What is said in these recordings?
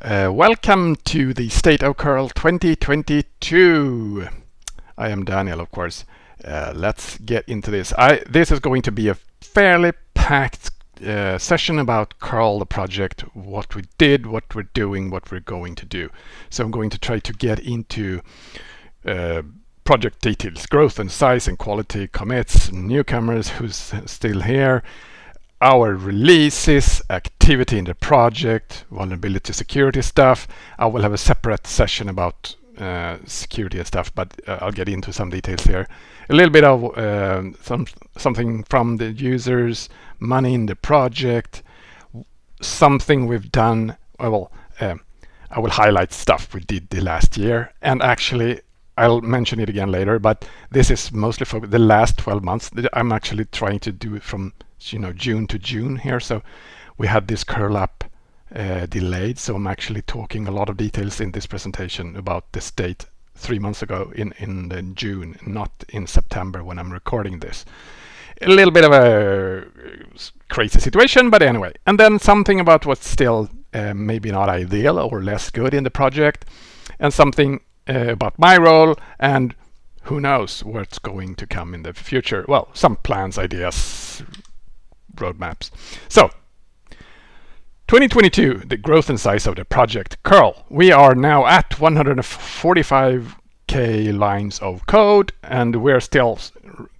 Uh, welcome to the State of Curl 2022. I am Daniel, of course. Uh, let's get into this. I, this is going to be a fairly packed uh, session about Curl, the project, what we did, what we're doing, what we're going to do. So I'm going to try to get into uh, project details, growth and size and quality, commits, newcomers, who's still here, our releases, activity in the project, vulnerability security stuff. I will have a separate session about uh, security and stuff, but uh, I'll get into some details here. A little bit of uh, some something from the users, money in the project, something we've done. Well, um, I will highlight stuff we did the last year, and actually I'll mention it again later. But this is mostly for the last 12 months. I'm actually trying to do it from you know June to June here. So we had this curl up uh, delayed. So I'm actually talking a lot of details in this presentation about this date three months ago in in June, not in September when I'm recording this. A little bit of a crazy situation, but anyway. And then something about what's still uh, maybe not ideal or less good in the project, and something uh, about my role and who knows what's going to come in the future. Well, some plans, ideas, roadmaps. So 2022, the growth and size of the project curl. We are now at 145k lines of code and we're still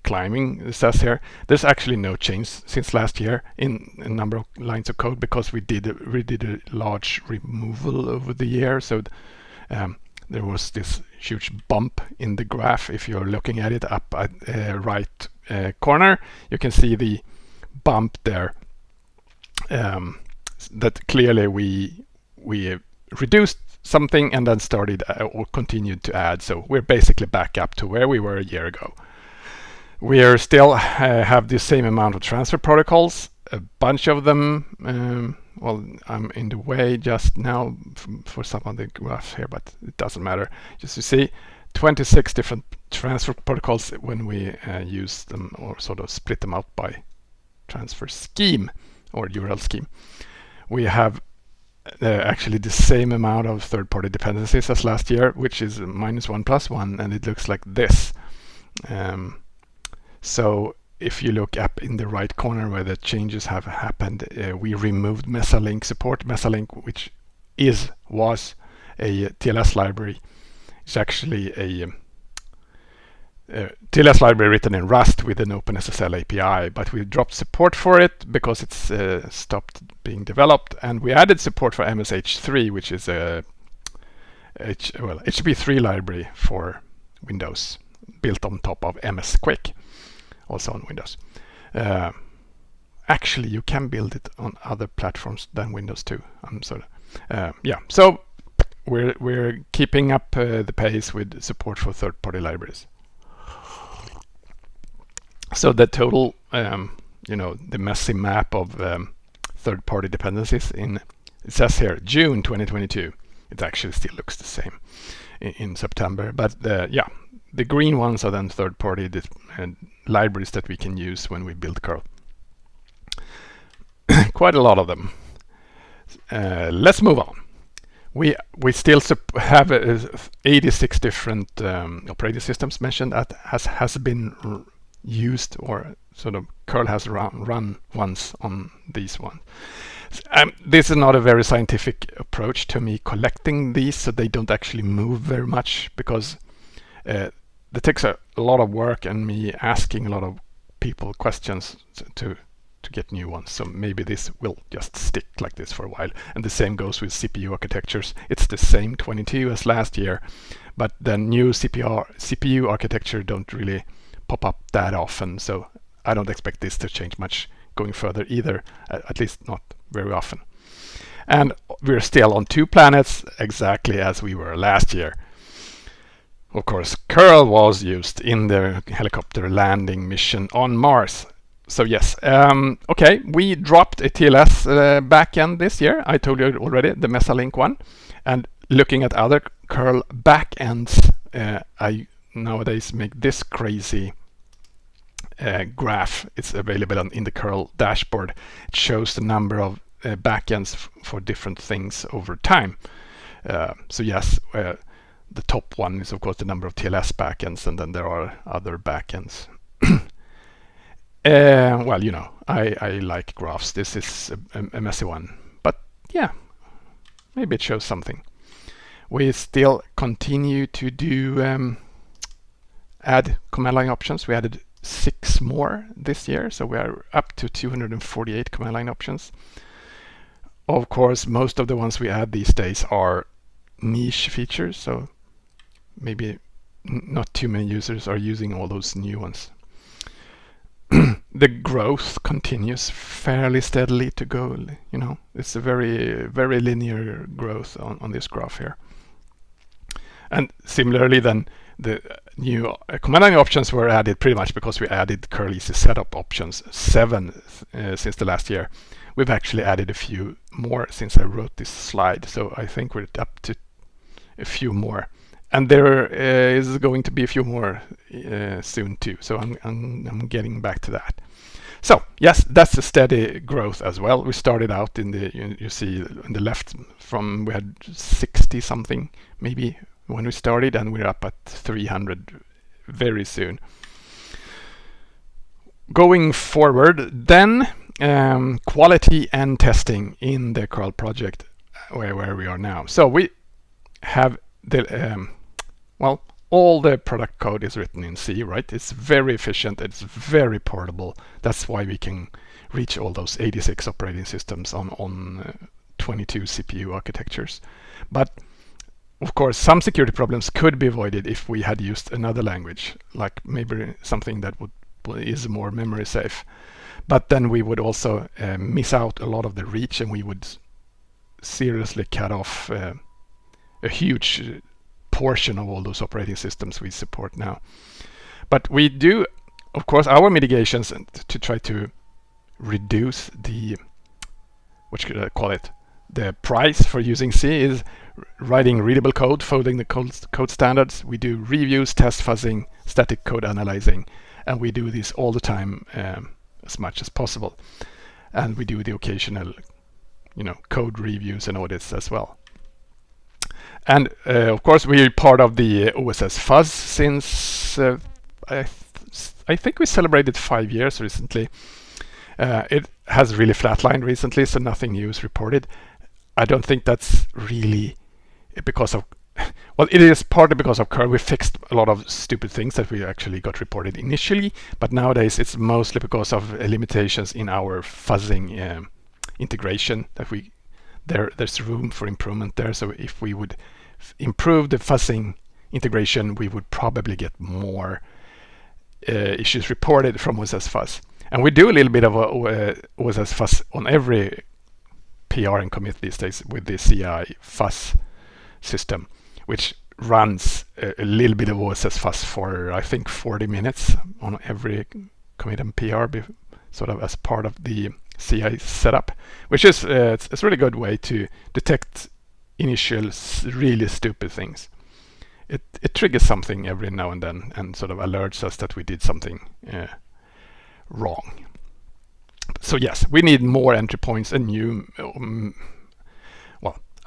climbing, it says here. There's actually no change since last year in the number of lines of code because we did a, we did a large removal over the year. So um, there was this huge bump in the graph. If you're looking at it up at uh, right uh, corner, you can see the bump there um, that clearly we we reduced something and then started uh, or continued to add. So we're basically back up to where we were a year ago. We are still uh, have the same amount of transfer protocols, a bunch of them. Um, well, I'm in the way just now for some of the graphs here, but it doesn't matter. Just to see, 26 different transfer protocols when we uh, use them or sort of split them out by transfer scheme or URL scheme. We have uh, actually the same amount of third-party dependencies as last year, which is minus one plus one, and it looks like this. Um, so if you look up in the right corner where the changes have happened, uh, we removed Mesalink support. Mesalink, which is was a TLS library, is actually a um, uh, TLS library written in Rust with an OpenSSL API, but we dropped support for it because it's uh, stopped being developed, and we added support for MSH3, which is a H well HTTP3 library for Windows, built on top of MsQuic, also on Windows. Uh, actually, you can build it on other platforms than Windows too. I'm sorry. uh, yeah. So we're we're keeping up uh, the pace with support for third-party libraries. So the total, um, you know, the messy map of um, third-party dependencies in, it says here, June 2022. It actually still looks the same in, in September. But the, yeah, the green ones are then third-party uh, libraries that we can use when we build curl. Quite a lot of them. Uh, let's move on. We we still have uh, 86 different um, operating systems mentioned that has has been used or sort of curl has run, run once on these ones. Um, this is not a very scientific approach to me collecting these so they don't actually move very much because uh, it takes a, lot of work and me asking a lot of people questions to to get new ones. So maybe this will just stick like this for a while. And the same goes with CPU architectures. It's the same 22 as last year, but the new CPU, CPU architecture don't really pop up that often. So I don't expect this to change much going further either, at least not very often. And we're still on two planets exactly as we were last year. Of course, curl was used in the helicopter landing mission on Mars. So yes, um, okay, we dropped a TLS uh, backend this year. I told you already, the Mesalink one. And looking at other curl backends, uh, I nowadays make this crazy uh, graph. It's available on, in the curl dashboard. It shows the number of uh, backends for different things over time. Uh, so yes, uh, the top one is of course the number of TLS backends, and then there are other backends. Uh, well, you know, I, I like graphs. This is a, a, messy one, but yeah, maybe it shows something. We still continue to do um, add command line options. We added six more this year, so we are up to 248 command line options. Of course, most of the ones we add these days are niche features, so maybe not too many users are using all those new ones. the growth continues fairly steadily to go, you know, it's a very, very linear growth on, on this graph here. And similarly then, the new uh, command line options were added pretty much because we added curl easy setup options, seven uh, since the last year. We've actually added a few more since I wrote this slide, so I think we're up to a few more and there uh, is going to be a few more uh, soon too. So I'm, I'm, I'm getting back to that. So yes, that's a steady growth as well. We started out in the you, you see on the left from we had 60 something maybe when we started, and we're up at 300 very soon. Going forward, then um, quality and testing in the curl project where, where we are now. So we have the um, well, all the product code is written in C, right? It's very efficient, it's very portable. That's why we can reach all those 86 operating systems on, on uh, 22 CPU architectures. But of course, some security problems could be avoided if we had used another language, like maybe something that would is more memory safe. But then we would also uh, miss out a lot of the reach and we would seriously cut off uh, a huge portion of all those operating systems we support now. But we do, of course, our mitigations to try to reduce the, what should I call it, the price for using C is writing readable code, following the code, code standards. We do reviews, test fuzzing, static code analyzing, and we do this all the time um, as much as possible. And we do the occasional, you know, code reviews and audits as well. And uh, of course, we're part of the OSS Fuzz since uh, I, th I, think we celebrated five years recently. Uh, it has really flatlined recently, so nothing new is reported. I don't think that's really because of well, it is partly because of curl. We fixed a lot of stupid things that we actually got reported initially, but nowadays it's mostly because of limitations in our fuzzing um, integration that we there there's room for improvement there. So if we would improve the fuzzing integration, we would probably get more uh, issues reported from OSS Fuzz. And we do a little bit of a, uh, OSS Fuzz on every PR and commit these days with the CI Fuzz system, which runs a, a, little bit of OSS Fuzz for I think 40 minutes on every commit and PR, sort of as part of the CI setup, which is uh, it's, it's, a really good way to detect initial really stupid things. It, it triggers something every now and then and sort of alerts us that we did something uh, wrong. So yes, we need more entry points and new, um,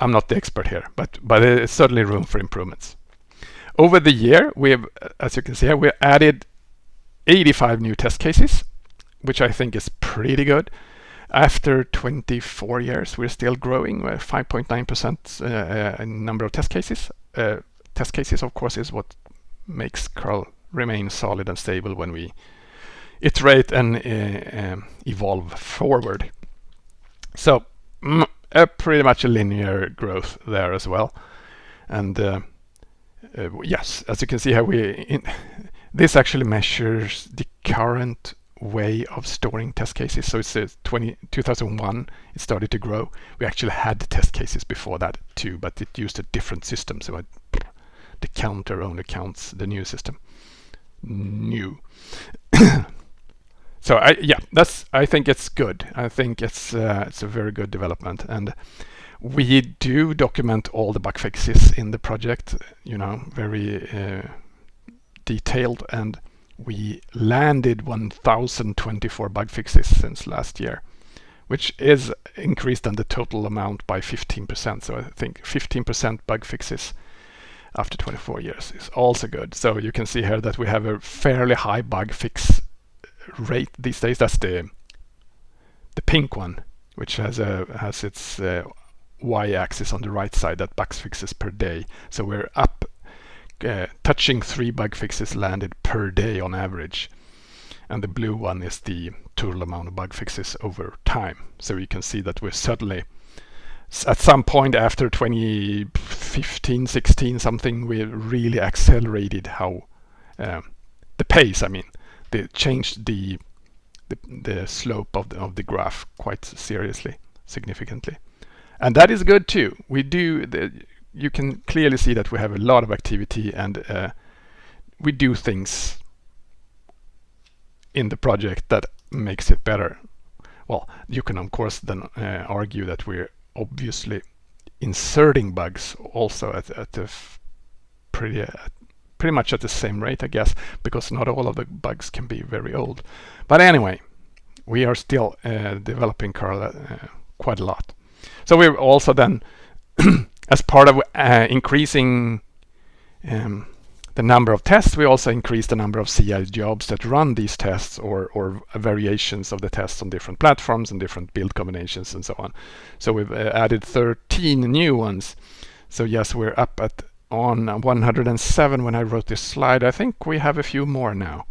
I'm not the expert here, but, but there's certainly room for improvements. Over the year, we have, as you can see here, we added 85 new test cases, which I think is pretty good. After 24 years, we're still growing, 5.9% uh, uh, in number of test cases. Uh, test cases, of course, is what makes curl remain solid and stable when we iterate and uh, um, evolve forward. So mm, pretty much a linear growth there as well. And uh, uh, yes, as you can see here, we this actually measures the current way of storing test cases. So it's uh, 20, 2001, it started to grow. We actually had test cases before that too, but it used a different system. So the counter only counts the new system. New. so I, yeah, that's. I think it's good. I think it's uh, it's a very good development, and we do document all the bug fixes in the project. You know, very uh, detailed and we landed 1024 bug fixes since last year, which is increased on the total amount by 15%. So I think 15% bug fixes after 24 years is also good. So you can see here that we have a fairly high bug fix rate these days. That's the the pink one, which has a has its uh, y-axis on the right side that bug fixes per day. So we're up, uh, touching three bug fixes landed per day on average. And the blue one is the total amount of bug fixes over time. So you can see that we're suddenly at some point after 2015, 16, something, we really accelerated how um, the pace. I mean, they changed the the, the slope of the of the graph quite seriously, significantly, and that is good too. We do the, you can clearly see that we have a lot of activity and uh, we do things in the project that makes it better. Well, you can of course then uh, argue that we're obviously inserting bugs also at, at a pretty uh, pretty much at the same rate I guess because not all of the bugs can be very old but anyway we are still uh, developing Curl uh, quite a lot so we're also then as part of uh, increasing um, the number of tests, we also increase the number of CI jobs that run these tests or, or variations of the tests on different platforms and different build combinations and so on. So we've uh, added 13 new ones. So yes, we're up at on 107 when I wrote this slide. I think we have a few more now.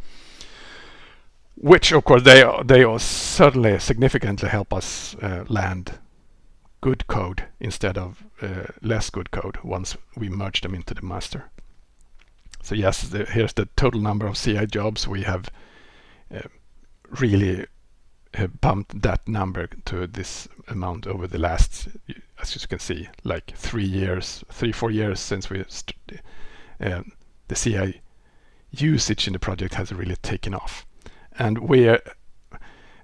Which of course they they are certainly significantly help us uh, land good code instead of uh, less good code once we merge them into the master. So yes, the, here's the total number of CI jobs. We have uh, really uh, bumped that number to this amount over the last, as you can see, like three years, three, four years since we, uh, the CI usage in the project has really taken off. And we're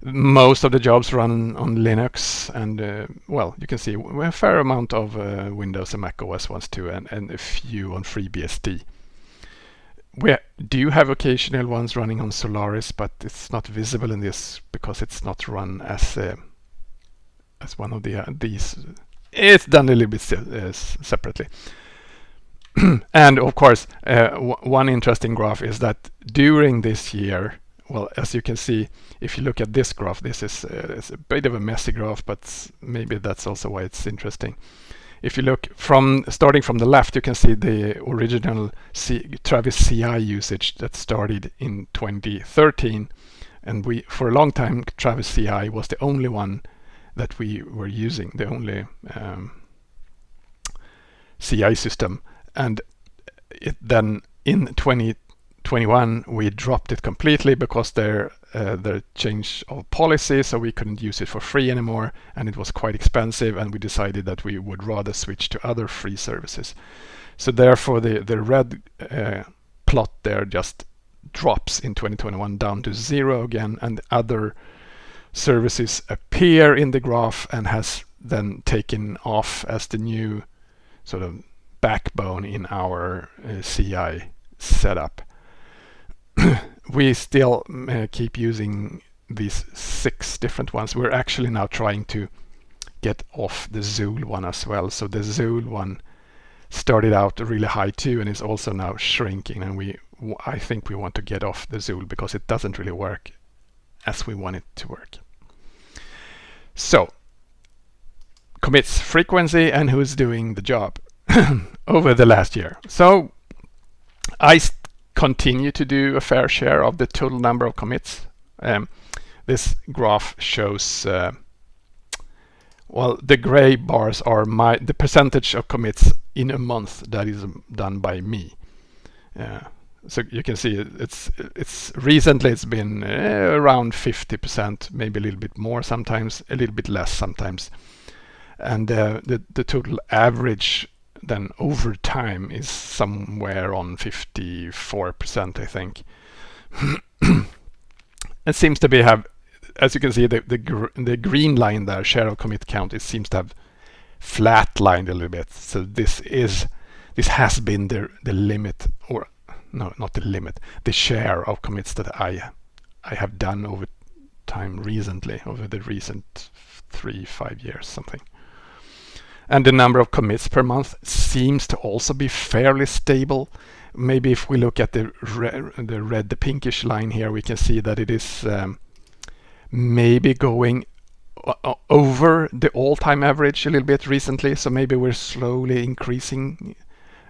most of the jobs run on Linux and uh, well you can see a fair amount of uh, Windows and Mac OS ones too and, and a few on FreeBSD we do have occasional ones running on Solaris, but it's not visible in this because it's not run as uh, as one of the uh, these. It's done a little bit uh, separately. and of course, uh, one interesting graph is that during this year, well, as you can see, if you look at this graph, this is uh, a bit of a messy graph, but maybe that's also why it's interesting if you look from starting from the left, you can see the original C Travis CI usage that started in 2013. And we, for a long time, Travis CI was the only one that we were using, the only um, CI system. And it then in 2021, we dropped it completely because there uh, the change of policy, so we couldn't use it for free anymore, and it was quite expensive, and we decided that we would rather switch to other free services. So therefore, the the red uh, plot there just drops in 2021 down to zero again, and other services appear in the graph and has then taken off as the new sort of backbone in our uh, CI setup. we still uh, keep using these six different ones. We're actually now trying to get off the Zuul one as well. So the Zuul one started out really high too and is also now shrinking and we I think we want to get off the Zuul because it doesn't really work as we want it to work. So commits frequency and who's doing the job over the last year. So I continue to do a fair share of the total number of commits. Um, this graph shows, uh, well, the gray bars are my the percentage of commits in a month that is done by me. Uh, so you can see it's it's recently it's been uh, around 50%, maybe a little bit more sometimes, a little bit less sometimes. And uh, the the total average then over time is somewhere on 54%, I think. it seems to be have, as you can see, the, the, gr the green line there, share of commit count, it seems to have flatlined a little bit. So this is, this has been the, the limit, or no, not the limit, the share of commits that I, I have done over time recently over the recent three, five years, something. And the number of commits per month seems to also be fairly stable. Maybe if we look at the red, the red, the pinkish line here, we can see that it is um, maybe going over the all-time average a little bit recently. So maybe we're slowly increasing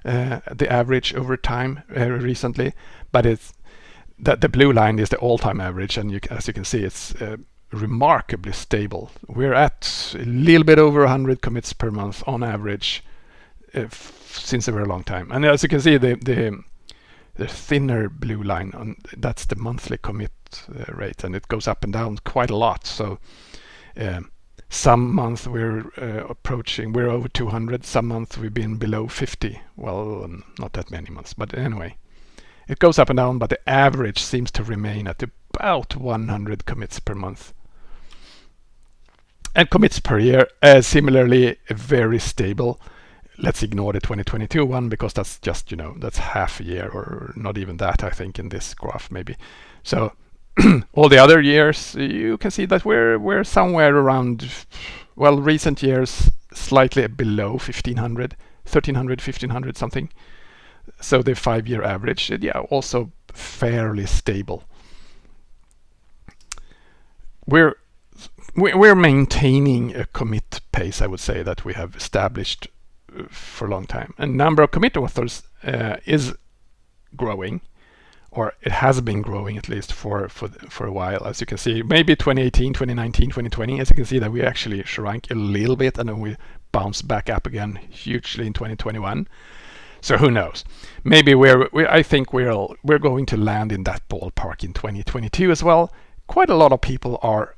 the average over time uh, recently, but it's that the blue line is the all-time average, and you, as you can see, it's uh, remarkably stable. We're at a little bit over 100 commits per month on average uh, since a very long time. And as you can see, the the, the thinner blue line on that's the monthly commit uh, rate, and it goes up and down quite a lot. So. Um, some months we're uh, approaching, we're over 200. Some months we've been below 50. Well, not that many months, but anyway. It goes up and down, but the average seems to remain at about 100 commits per month. And commits per year, uh, similarly, a very stable. Let's ignore the 2022 one because that's just, you know, that's half a year or not even that, I think, in this graph maybe. So all the other years, you can see that we're we're somewhere around, well, recent years slightly below 1500, 1300, 1500 something. So the five-year average, yeah, also fairly stable. We're we're maintaining a commit pace, I would say, that we have established uh, for a long time. And number of commit authors uh, is growing or it has been growing at least for for for a while as you can see. Maybe 2018 2019 2020 as you can see that we actually shrank a little bit and then we bounced back up again hugely in 2021 so who knows? Maybe we're we, i think we're we're going to land in that ballpark in 2022 as well. Quite a lot of people are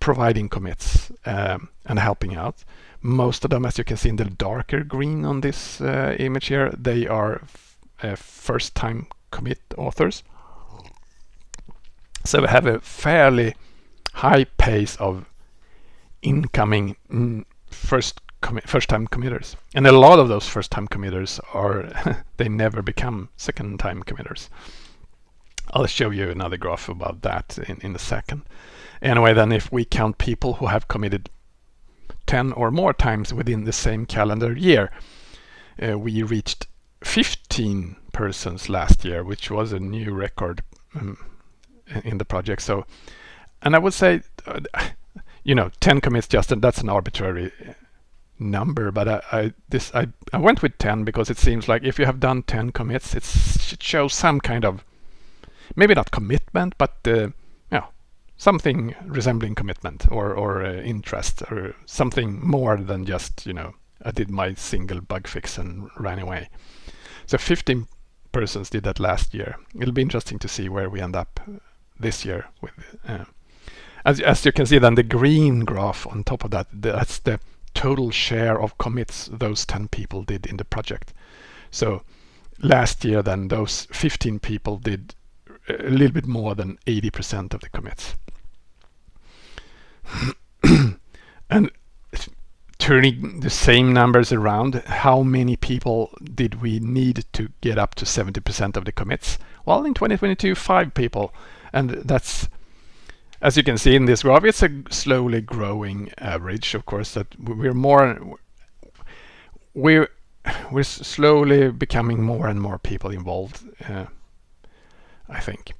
providing commits um, and helping out. Most of them as you can see in the darker green on this uh, image here they are uh, first time commit authors. So we have a fairly high pace of incoming first first time committers. And a lot of those first time committers are they never become second time committers. I'll show you another graph about that in, in a second. Anyway, then if we count people who have committed 10 or more times within the same calendar year, uh, we reached 15 persons last year, which was a new record um, in the project. So, and I would say, uh, you know, 10 commits just that's an arbitrary number, but I, I this I, I went with 10 because it seems like if you have done 10 commits, it shows some kind of maybe not commitment, but uh, yeah, something resembling commitment or or uh, interest or something more than just you know I did my single bug fix and ran away. So 15 persons did that last year. It'll be interesting to see where we end up this year. With uh, as as you can see, then the green graph on top of that, that's the total share of commits those 10 people did in the project. So last year, then those 15 people did a little bit more than 80% of the commits. and turning the same numbers around, how many people did we need to get up to 70% of the commits? Well, in 2022, five people. And that's, as you can see in this graph, it's a slowly growing average, of course, that we're more, we're, we're slowly becoming more and more people involved, uh, I think.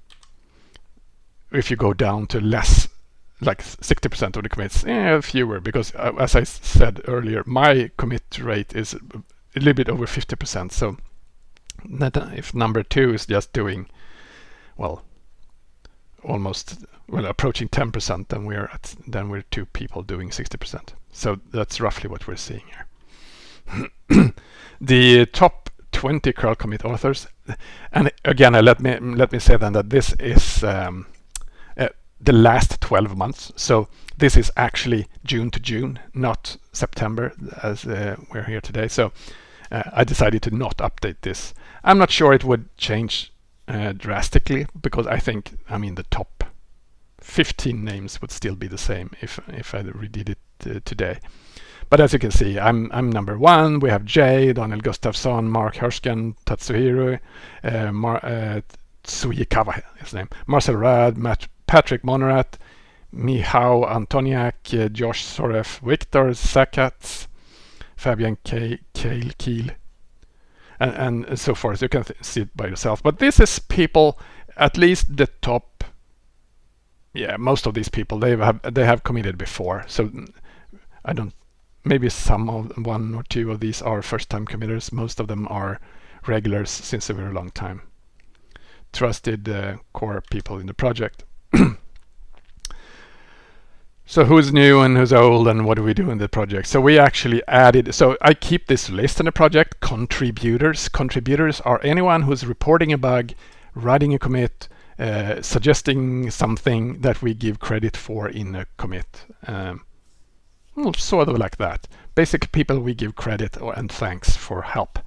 If you go down to less like 60% of the commits, eh, fewer, because uh, as I said earlier, my commit rate is a little bit over 50%. So uh, if number two is just doing, well, almost, well, approaching 10%, then we're at, then we're two people doing 60%. So that's roughly what we're seeing here. the top 20 curl commit authors, and again, uh, let me let me say then that this is um, the last 12 months. So this is actually June to June, not September as uh, we're here today. So uh, I decided to not update this. I'm not sure it would change uh, drastically because I think, I mean, the top 15 names would still be the same if if I redid it uh, today. But as you can see, I'm I'm number one. We have Jay, Daniel Gustafsson, Marc Hörsken, Tatsuhiro, uh, Mar uh, Tsujikawa, his name, Marcel Raad, Matt Patrick Monnerat, Michał Antoniak, Josh Soref, Viktor Szakats, Fabian K- Kale Keel, and, and so forth. You can see it by yourself. But this is people, at least the top. Yeah, most of these people they have they have committed before. So I don't. Maybe some of one or two of these are first-time committers. Most of them are regulars since a very long time. Trusted uh, core people in the project. So who's new and who's old and what do we do in the project? So we actually added, so I keep this list in the project, contributors. Contributors are anyone who's reporting a bug, writing a commit, uh, suggesting something that we give credit for in a commit. Um, sort of like that. Basically people we give credit and thanks for help.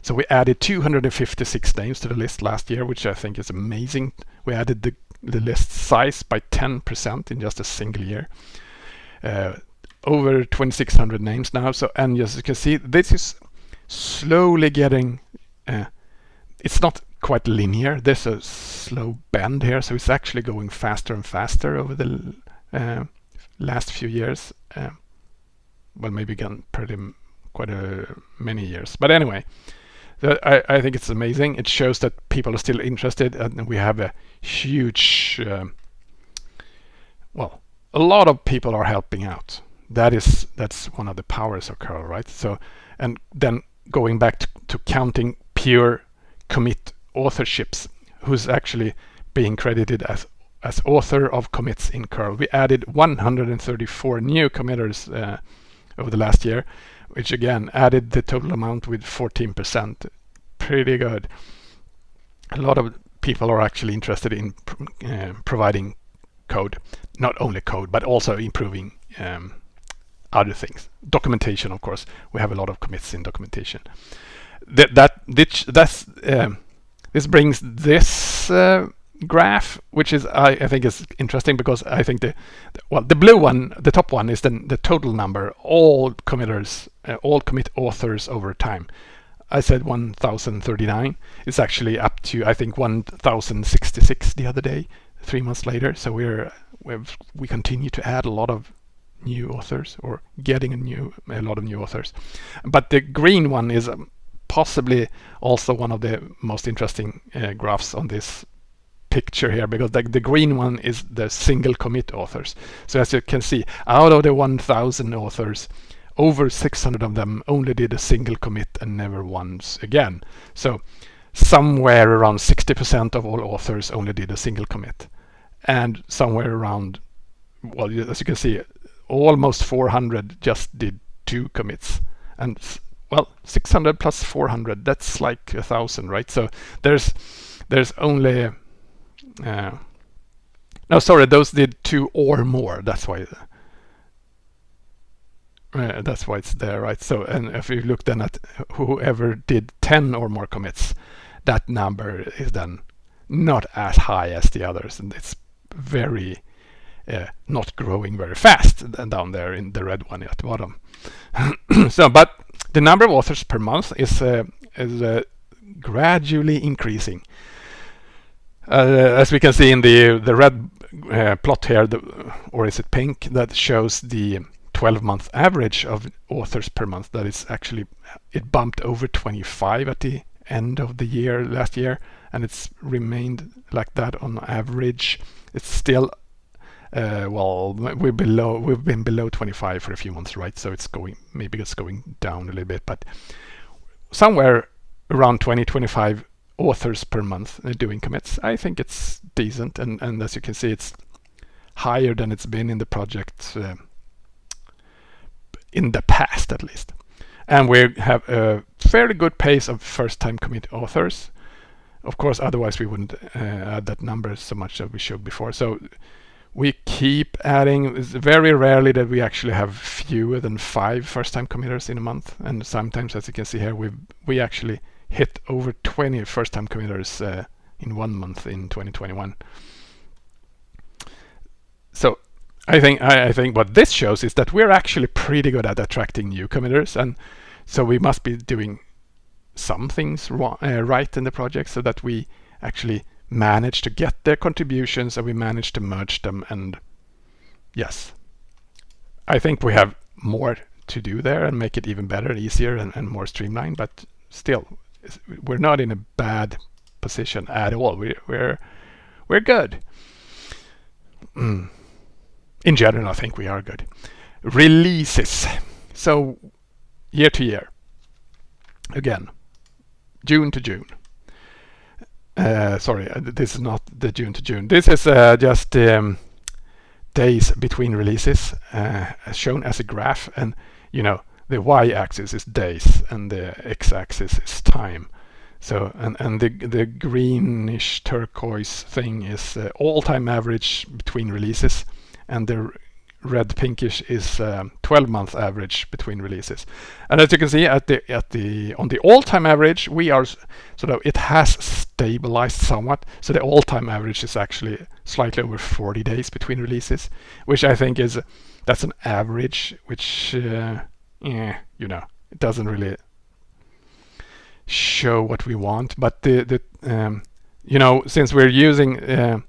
So we added 256 names to the list last year, which I think is amazing. We added the the list size by 10% in just a single year. Uh, over 2600 names now. So, and as you can see, this is slowly getting, uh, it's not quite linear. There's a slow bend here. So it's actually going faster and faster over the uh, last few years. Uh, well, maybe again, pretty quite a many years. But anyway, I, I, think it's amazing. It shows that people are still interested and we have a huge, um, well, a lot of people are helping out. That is, that's one of the powers of curl, right? So, and then going back to, to counting pure commit authorships, who's actually being credited as as author of commits in curl. We added 134 new committers uh, over the last year which again added the total amount with 14%. Pretty good. A lot of people are actually interested in uh, providing code, not only code, but also improving um, other things. Documentation, of course. We have a lot of commits in documentation. That that this um, this brings this uh, graph, which is I, I, think is interesting because I think the, well the blue one, the top one is then the total number, all committers, uh, all commit authors over time. I said 1039. It's actually up to I think 1066 the other day, three months later. So we're we've, we continue to add a lot of new authors or getting a new a lot of new authors. But the green one is um, possibly also one of the most interesting uh, graphs on this picture here because the, the green one is the single commit authors. So as you can see, out of the 1000 authors, over 600 of them only did a single commit and never once again. So somewhere around 60% of all authors only did a single commit. And somewhere around, well, as you can see, almost 400 just did two commits. And well, 600 plus 400, that's like a thousand, right? So there's there's only no, sorry, those did two or more. That's why. Uh, that's why it's there, right? So, and if you look then at whoever did 10 or more commits, that number is then not as high as the others, and it's very uh, not growing very fast down there in the red one at the bottom. so, but the number of authors per month is uh, is uh, gradually increasing. Uh, as we can see in the the red uh, plot here, the, or is it pink, that shows the 12-month average of authors per month. That is actually it bumped over 25 at the end of the year last year, and it's remained like that on average. It's still uh, well, we're below. We've been below 25 for a few months, right? So it's going maybe it's going down a little bit, but somewhere around 20, 25 authors per month doing commits. I think it's decent, and, and as you can see, it's higher than it's been in the project uh, in the past, at least. And we have a fairly good pace of first-time commit authors. Of course, otherwise we wouldn't uh, add that number so much as we showed before. So we keep adding. It's very rarely that we actually have fewer than five first-time committers in a month, and sometimes, as you can see here, we we actually hit over 20 first-time committers uh, in one month in 2021. So I think I, I, think what this shows is that we're actually pretty good at attracting new committers, and so we must be doing some things uh, right in the project so that we actually manage to get their contributions and we manage to merge them and yes I think we have more to do there and make it even better easier and, and more streamlined but still we're not in a bad position at all. We, we're we're good. Mm. in general I think we are good. Releases. So year to year. Again June to June. Uh, sorry, uh, this is not the June to June. This is uh, just um, days between releases uh, shown as a graph. And you know the y-axis is days and the x-axis is time. So and, and the, the greenish turquoise thing is uh, all-time average between releases and the red pinkish is um, 12 month average between releases and as you can see at the at the on the all-time average we are sort of it has stabilized somewhat so the all-time average is actually slightly over 40 days between releases which I think is that's an average which uh, yeah you know it doesn't really show what we want but the the um, you know since we're using uh,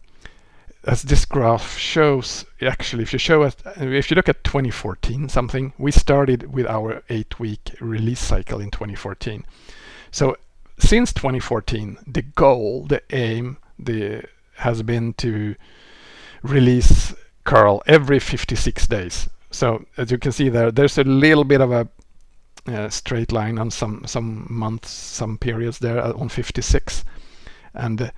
as this graph shows, actually, if you show it, if you look at 2014 something, we started with our eight-week release cycle in 2014. So since 2014, the goal, the aim, the has been to release curl every 56 days. So as you can see there, there's a little bit of a uh, straight line on some some months, some periods there on 56, and uh,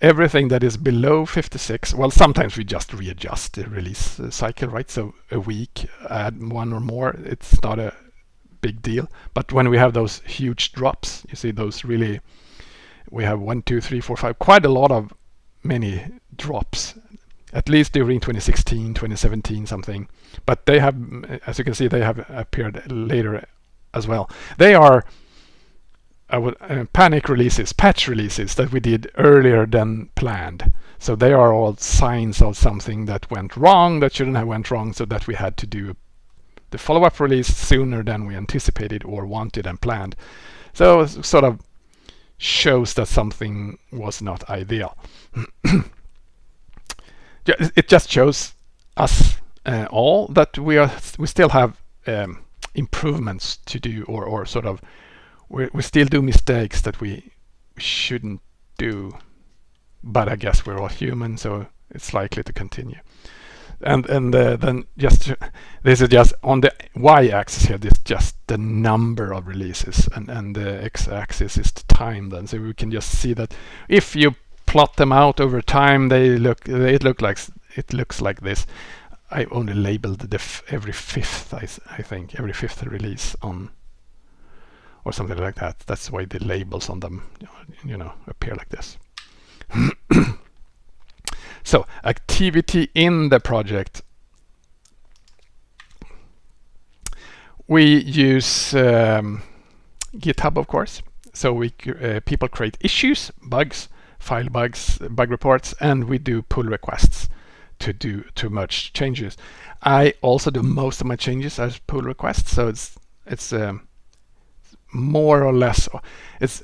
everything that is below 56 well sometimes we just readjust the release uh, cycle right? So a week add one or more it's not a big deal. But when we have those huge drops you see those really we have one two three four five quite a lot of many drops at least during 2016 2017 something but they have as you can see they have appeared later as well they are uh, panic releases, patch releases that we did earlier than planned. So they are all signs of something that went wrong, that shouldn't have went wrong, so that we had to do the follow-up release sooner than we anticipated or wanted and planned. So sort of shows that something was not ideal. it just shows us uh, all that we are we still have um, improvements to do or, or sort of we, we still do mistakes that we shouldn't do. But I guess we're all human so it's likely to continue. And and uh, then just this is just on the y-axis here this is just the number of releases and and the x-axis is the time then. So we can just see that if you plot them out over time they look it look like it looks like this I only labeled the every fifth I, I think every fifth release on or something like that. That's why the labels on them, you know, appear like this. so activity in the project. We use um, GitHub, of course. So we uh, people create issues, bugs, file bugs, bug reports, and we do pull requests to do to merge changes. I also do most of my changes as pull requests, so it's it's um, more or less it's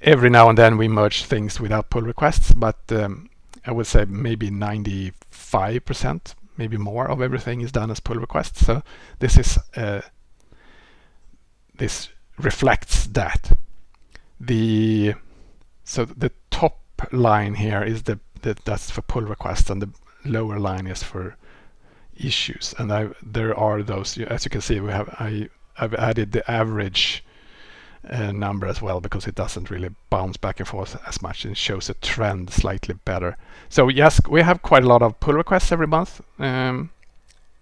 every now and then we merge things without pull requests but um, I would say maybe 95% maybe more of everything is done as pull requests so this is uh, this reflects that the so the top line here is the, the that's for pull requests and the lower line is for issues and I there are those as you can see we have I I've added the average uh, number as well because it doesn't really bounce back and forth as much and shows a trend slightly better. So yes, we have quite a lot of pull requests every month um,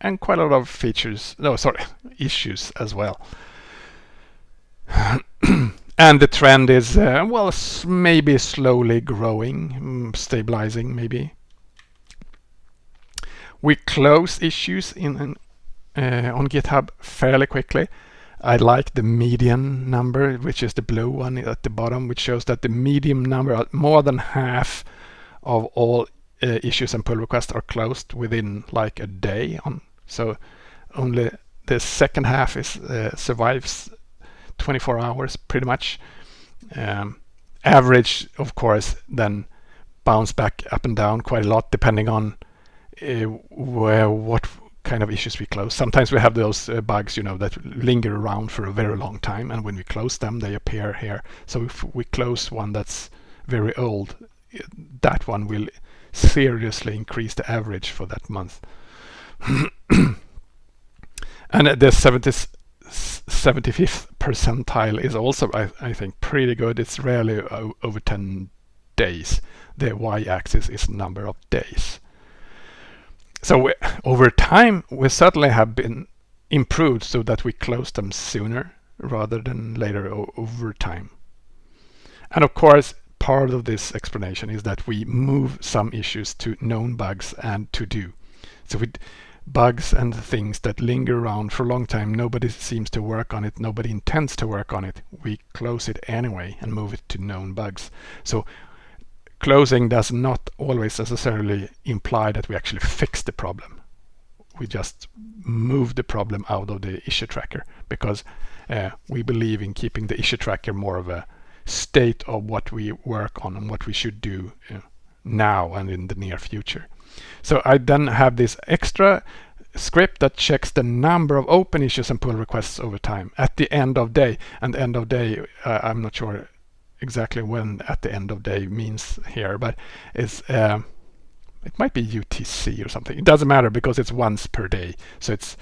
and quite a lot of features, no sorry, issues as well. and the trend is, uh, well, maybe slowly growing, mm, stabilizing maybe. We close issues in uh, on GitHub fairly quickly. I like the median number, which is the blue one at the bottom, which shows that the median number, more than half of all uh, issues and pull requests are closed within like a day. On so only the second half is uh, survives 24 hours pretty much. Um, average, of course, then bounce back up and down quite a lot depending on uh, where what kind of issues we close. Sometimes we have those uh, bugs, you know, that linger around for a very long time, and when we close them, they appear here. So if we close one that's very old, that one will seriously increase the average for that month. and the 70, 75th percentile is also, I, I think, pretty good. It's rarely over 10 days. The y-axis is number of days. So we, over time, we certainly have been improved so that we close them sooner rather than later over time. And of course, part of this explanation is that we move some issues to known bugs and to do. So with bugs and things that linger around for a long time, nobody seems to work on it, nobody intends to work on it. We close it anyway and move it to known bugs. So closing does not always necessarily imply that we actually fix the problem. We just move the problem out of the issue tracker because uh, we believe in keeping the issue tracker more of a state of what we work on and what we should do uh, now and in the near future. So I then have this extra script that checks the number of open issues and pull requests over time at the end of day. And end of day, uh, I'm not sure exactly when at the end of day means here, but it's uh, it might be UTC or something. It doesn't matter because it's once per day, so it's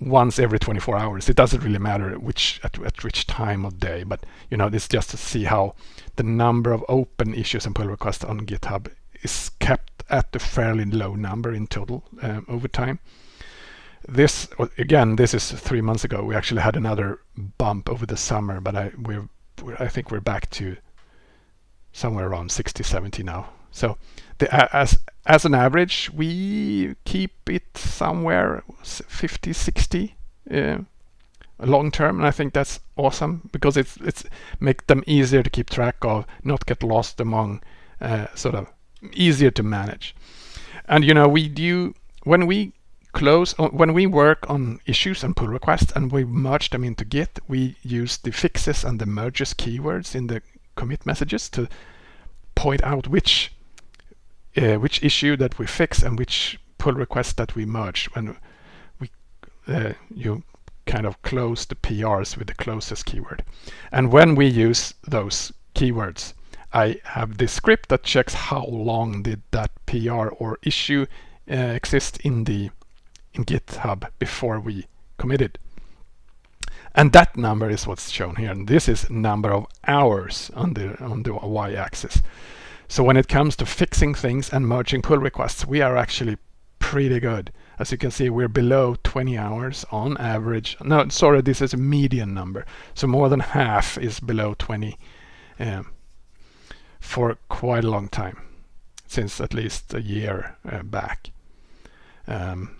once every 24 hours. It doesn't really matter which at, at which time of day, but you know, it's just to see how the number of open issues and pull requests on GitHub is kept at a fairly low number in total um, over time. This again, this is three months ago. We actually had another bump over the summer, but I we're I think we're back to somewhere around 60, 70 now. So the, as as an average, we keep it somewhere 50, 60 uh, long term, and I think that's awesome because it's it's make them easier to keep track of, not get lost among, uh, sort of easier to manage. And you know, we do when we close uh, when we work on issues and pull requests and we merge them into Git, we use the fixes and the merges keywords in the commit messages to point out which uh, which issue that we fix and which pull request that we merge when we uh, you kind of close the PRs with the closest keyword. And when we use those keywords, I have this script that checks how long did that PR or issue uh, exist in the in GitHub before we committed. And that number is what's shown here. And this is number of hours on the, on the y-axis. So when it comes to fixing things and merging pull requests, we are actually pretty good. As you can see, we're below 20 hours on average. No, sorry, this is a median number. So more than half is below 20 um, for quite a long time, since at least a year uh, back. Um,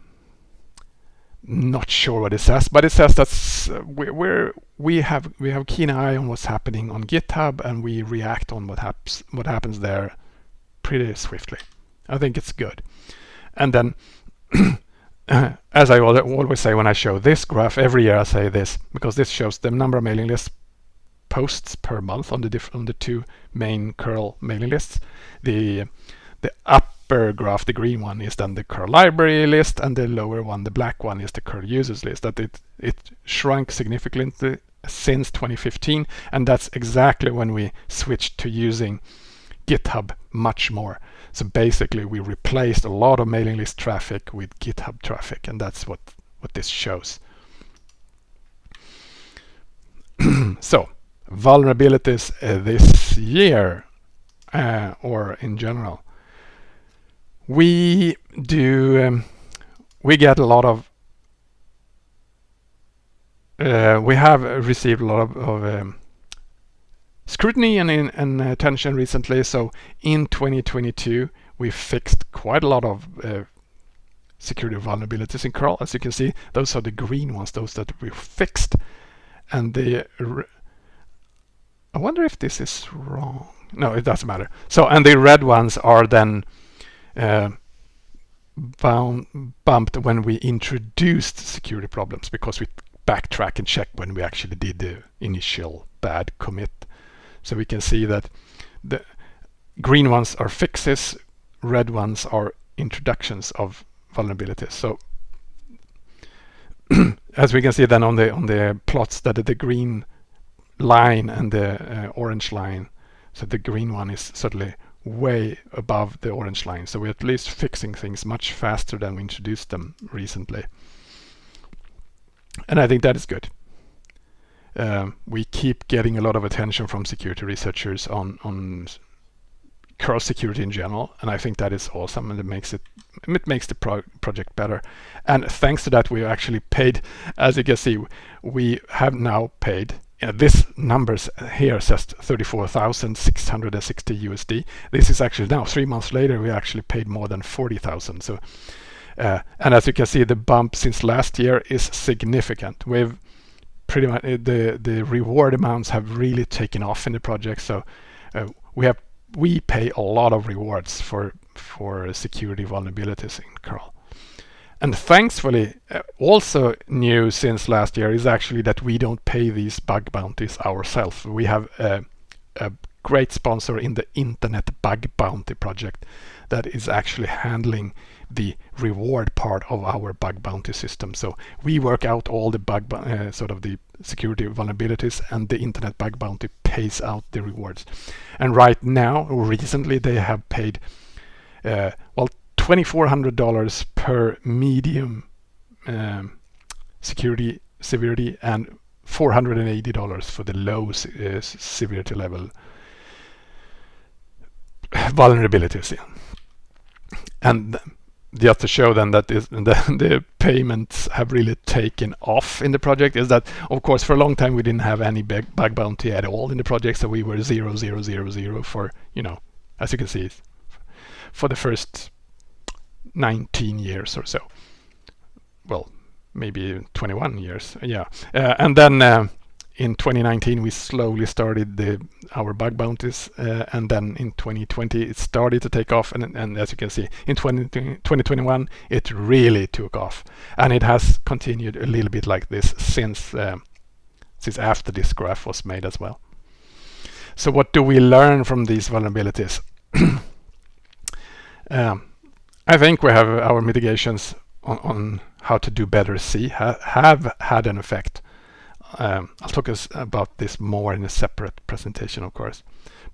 not sure what it says, but it says that we, we're we have we have keen eye on what's happening on GitHub and we react on what happens what happens there pretty swiftly. I think it's good. And then, as I always say when I show this graph, every year I say this because this shows the number of mailing list posts per month on the on the two main curl mailing lists. The the upper graph, the green one, is then the curl library list, and the lower one, the black one, is the curl users list. That it it shrunk significantly since 2015, and that's exactly when we switched to using GitHub much more. So basically, we replaced a lot of mailing list traffic with GitHub traffic, and that's what what this shows. so vulnerabilities uh, this year uh, or in general. We do um, we get a lot of uh, we have received a lot of, of um, scrutiny and, and, attention recently. So in 2022 we fixed quite a lot of uh, security vulnerabilities in curl. As you can see those are the green ones those that we fixed. And the I wonder if this is wrong no it doesn't matter so and the red ones are then uh, bound, bumped when we introduced security problems because we backtrack and check when we actually did the initial bad commit. So we can see that the green ones are fixes, red ones are introductions of vulnerabilities. So as we can see then on the on the plots that the green line and the uh, orange line, so the green one is certainly way above the orange line. So we're at least fixing things much faster than we introduced them recently. And I think that is good. Um, we keep getting a lot of attention from security researchers on, on curl security in general, and I think that is awesome, and it makes it it makes the pro project better. And thanks to that, we actually paid, as you can see, we have now paid. Uh, this numbers here says 34,660 USD. This is actually now three months later, we actually paid more than 40,000. So, uh, and as you can see, the bump since last year is significant. We've pretty much the the reward amounts have really taken off in the project. So uh, we have we pay a lot of rewards for for security vulnerabilities in curl. And thankfully, uh, also new since last year is actually that we don't pay these bug bounties ourselves. We have a, a great sponsor in the Internet Bug Bounty project that is actually handling the reward part of our bug bounty system. So we work out all the bug, uh, sort of the security vulnerabilities and the internet bug bounty pays out the rewards. And right now, recently they have paid, uh, well, $2,400 per medium um, security severity and $480 for the low uh, severity level vulnerabilities. And just to show then that is, the, the payments have really taken off in the project is that of course for a long time we didn't have any bug, bug bounty at all in the project so we were zero zero zero zero for you know as you can see for the first 19 years or so. Well maybe 21 years yeah. Uh, and then uh, in 2019 we slowly started the our bug bounties uh, and then in 2020 it started to take off and, and as you can see in 20, 2021 it really took off. And it has continued a little bit like this since uh, since after this graph was made as well. So what do we learn from these vulnerabilities? Um, I think we have our mitigations on, on how to do better C ha have had an effect um, I'll talk about this more in a separate presentation, of course.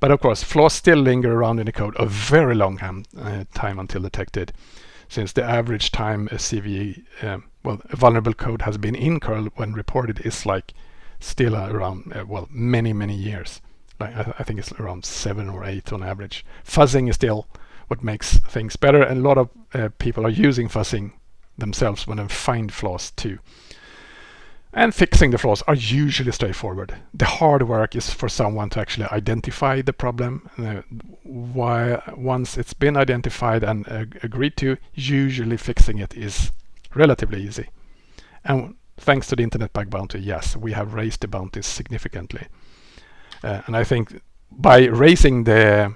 But of course, flaws still linger around in the code a very long time, uh, time until detected, since the average time a CVE, um, well, a vulnerable code has been in curl when reported is like still around, uh, well, many, many years. Like I, I, think it's around seven or eight on average. Fuzzing is still what makes things better, and a lot of uh, people are using fuzzing themselves when they find flaws too and fixing the flaws are usually straightforward. The hard work is for someone to actually identify the problem. Uh, why, once it's been identified and uh, agreed to, usually fixing it is relatively easy. And thanks to the Internet Bug Bounty, yes, we have raised the bounties significantly. Uh, and I think by raising the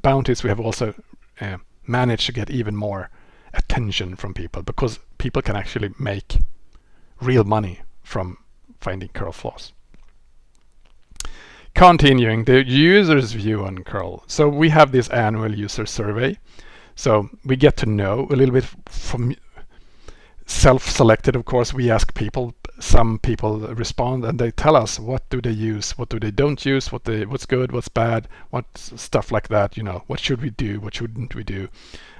bounties, we have also uh, managed to get even more attention from people because people can actually make real money from finding curl flaws. Continuing, the user's view on curl. So we have this annual user survey. So we get to know a little bit from self-selected, of course, we ask people, some people respond and they tell us what do they use, what do they don't use, what they, what's good, what's bad, what stuff like that, you know, what should we do, what shouldn't we do,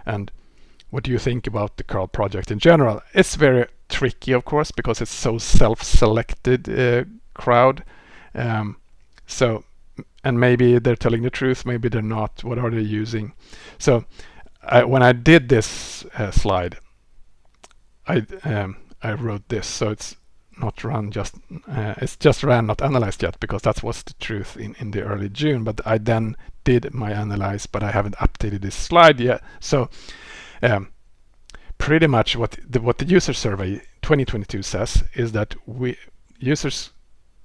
and what do you think about the curl project in general? It's very tricky, of course, because it's so self-selected uh, crowd. Um, so, and maybe they're telling the truth, maybe they're not. What are they using? So, I, when I did this uh, slide, I um, I wrote this. So it's not run just uh, it's just ran not analyzed yet because that was the truth in in the early June. But I then did my analyze, but I haven't updated this slide yet. So. Um, pretty much what the, what the user survey 2022 says is that we users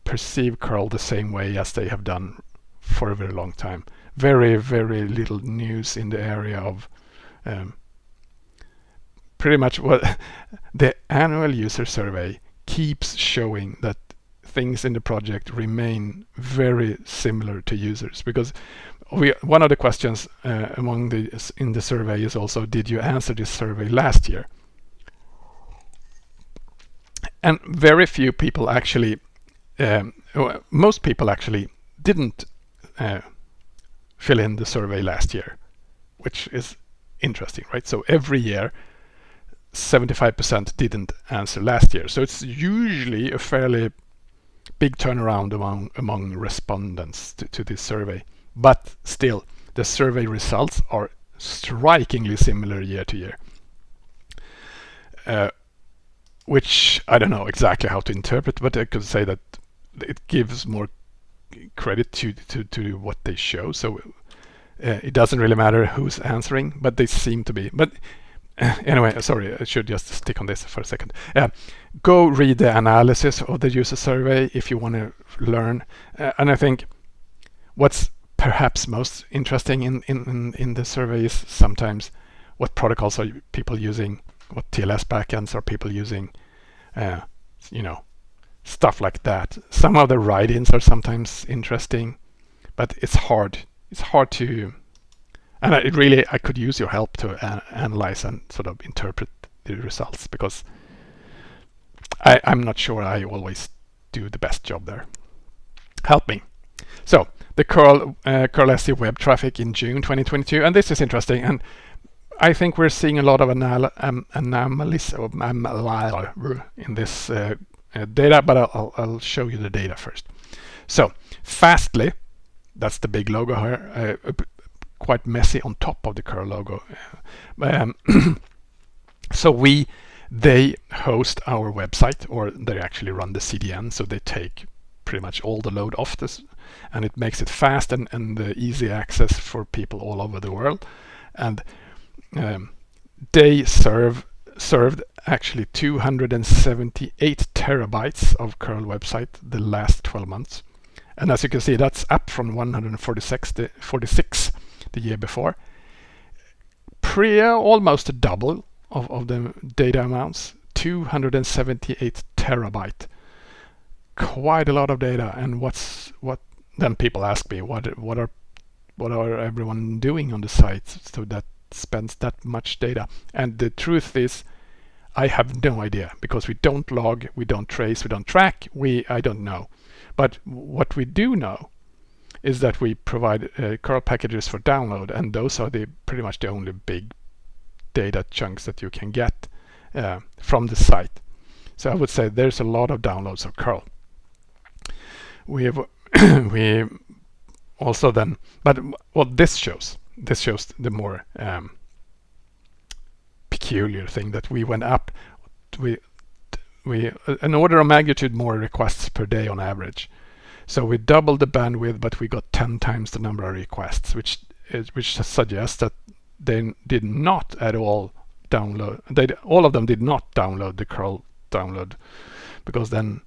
perceive curl the same way as they have done for a very long time. Very, very little news in the area of um, pretty much what the annual user survey keeps showing that things in the project remain very similar to users. Because we one of the questions uh, among the in the survey is also did you answer this survey last year? And very few people actually um, most people actually didn't uh, fill in the survey last year which is interesting right? So every year 75% didn't answer last year. So it's usually a fairly big turnaround among among respondents to, to this survey. But still the survey results are strikingly similar year to year. Uh, which I don't know exactly how to interpret but I could say that it gives more credit to to, to what they show. So uh, it doesn't really matter who's answering but they seem to be. But anyway sorry I should just stick on this for a second uh, go read the analysis of the user survey if you want to learn uh, and I think what's perhaps most interesting in, in, in the survey is sometimes what protocols are people using, what TLS backends are people using, uh, you know, stuff like that. Some of the write-ins are sometimes interesting, but it's hard. It's hard to, and I really I could use your help to analyze and sort of interpret the results because I, I'm not sure I always do the best job there. Help me. So the curl uh, curl web traffic in June 2022, and this is interesting. And I think we're seeing a lot of anal um, anomalies in this uh, uh, data, but I'll, I'll, show you the data first. So Fastly, that's the big logo here, uh, quite messy on top of the curl logo. Um, so we they host our website, or they actually run the CDN, so they take pretty much all the load off this and it makes it fast and, and uh, easy access for people all over the world and um, they serve served actually 278 terabytes of curl website the last 12 months and as you can see that's up from 146 46 the year before. Pre almost a double of, of the data amounts 278 terabyte. Quite a lot of data and what's what then people ask me what what are what are everyone doing on the site so that spends that much data? And the truth is I have no idea because we don't log we don't trace we don't track we I don't know. But what we do know is that we provide uh, curl packages for download and those are the pretty much the only big data chunks that you can get uh, from the site. So I would say there's a lot of downloads of curl. We have we also then but what this shows this shows the more um, peculiar thing that we went up we we an order of magnitude more requests per day on average so we doubled the bandwidth but we got 10 times the number of requests which which suggests that they did not at all download they all of them did not download the curl download because then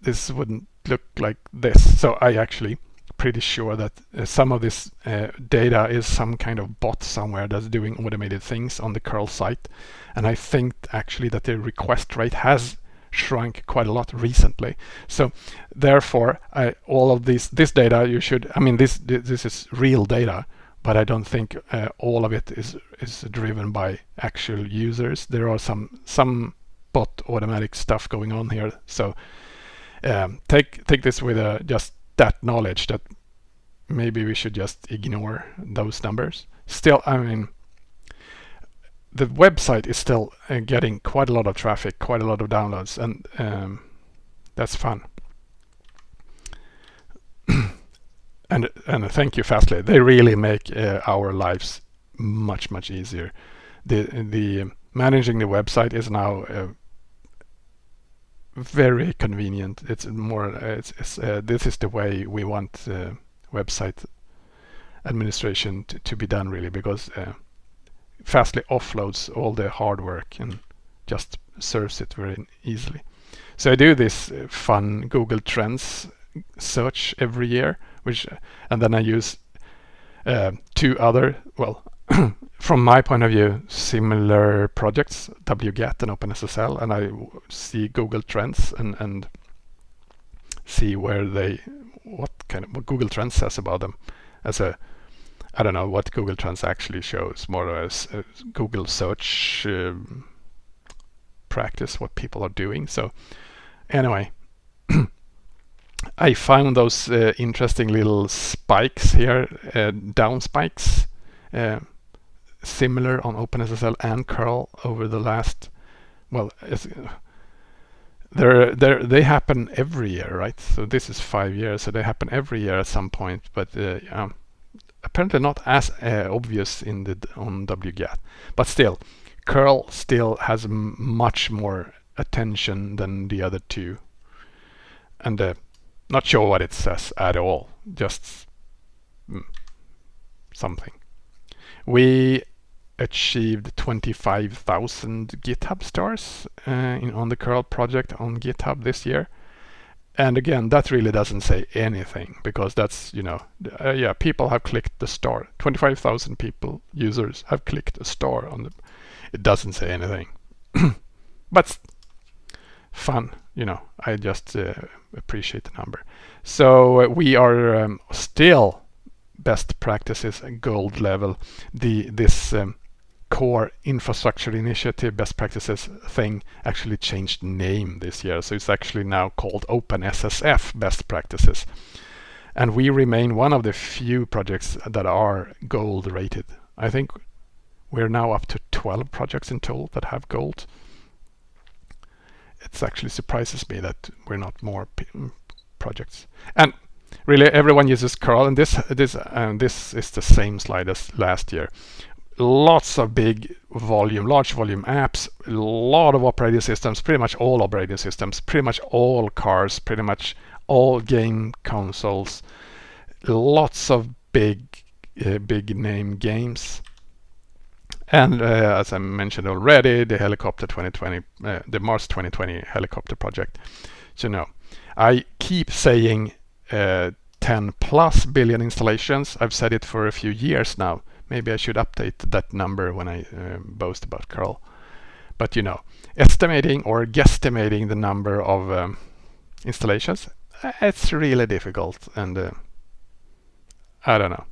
this wouldn't look like this. So I actually pretty sure that uh, some of this uh, data is some kind of bot somewhere that's doing automated things on the curl site. And I think actually that the request rate has shrunk quite a lot recently. So therefore, I, all of this this data you should, I mean, this this is real data, but I don't think uh, all of it is is driven by actual users. There are some some bot automatic stuff going on here. So um, take take this with uh, just that knowledge that maybe we should just ignore those numbers. Still, I mean, the website is still uh, getting quite a lot of traffic, quite a lot of downloads, and um, that's fun. and and thank you, Fastly. They really make uh, our lives much much easier. The the managing the website is now uh, very convenient. It's more. It's, it's uh, this is the way we want uh, website administration to, to, be done really because uh, Fastly offloads all the hard work and just serves it very easily. So I do this uh, fun Google Trends search every year, which and then I use uh, two other well from my point of view, similar projects, wget and OpenSSL, and I see Google Trends and, and see where they, what kind of what Google Trends says about them as a I don't know what Google Trends actually shows, more as a Google search um, practice, what people are doing. So anyway, I found those uh, interesting little spikes here, uh, down spikes, uh, similar on OpenSSL and curl over the last, well, they're, they're, they happen every year, right? So this is five years, so they happen every year at some point, but uh, apparently not as uh, obvious in the on wget. But still, curl still has much more attention than the other two. And uh, not sure what it says at all, just mm, something. We achieved 25,000 GitHub stars uh, in, on the curl project on GitHub this year and again that really doesn't say anything because that's you know uh, yeah people have clicked the star. 25,000 people users have clicked a star on the it doesn't say anything. But fun you know I just uh, appreciate the number. So uh, we are um, still best practices gold level. The this um, core infrastructure initiative best practices thing actually changed name this year. So it's actually now called OpenSSF best practices. And we remain one of the few projects that are gold rated. I think we're now up to 12 projects in total that have gold. It actually surprises me that we're not more mm, projects. And really everyone uses curl and this this and this is the same slide as last year lots of big volume, large volume apps, a lot of operating systems, pretty much all operating systems, pretty much all cars, pretty much all game consoles, lots of big, uh, big name games. And uh, as I mentioned already, the helicopter 2020, uh, the Mars 2020 helicopter project. So no, I keep saying uh, 10 plus billion installations. I've said it for a few years now Maybe I should update that number when I uh, boast about curl. But you know, estimating or guesstimating the number of um, installations, uh, it's really difficult and uh, I don't know.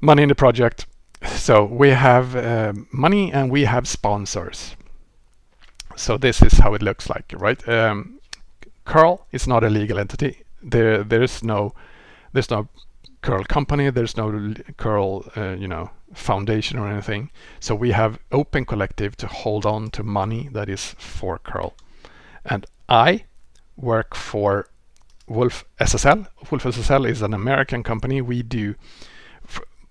Money in the project. So we have uh, money and we have sponsors. So this is how it looks like, right? Um, curl is not a legal entity. There, there is no, there's no curl company. There's no curl uh, you know foundation or anything. So we have open collective to hold on to money that is for curl. And i work for wolf ssl WolfSSL is an american company. We do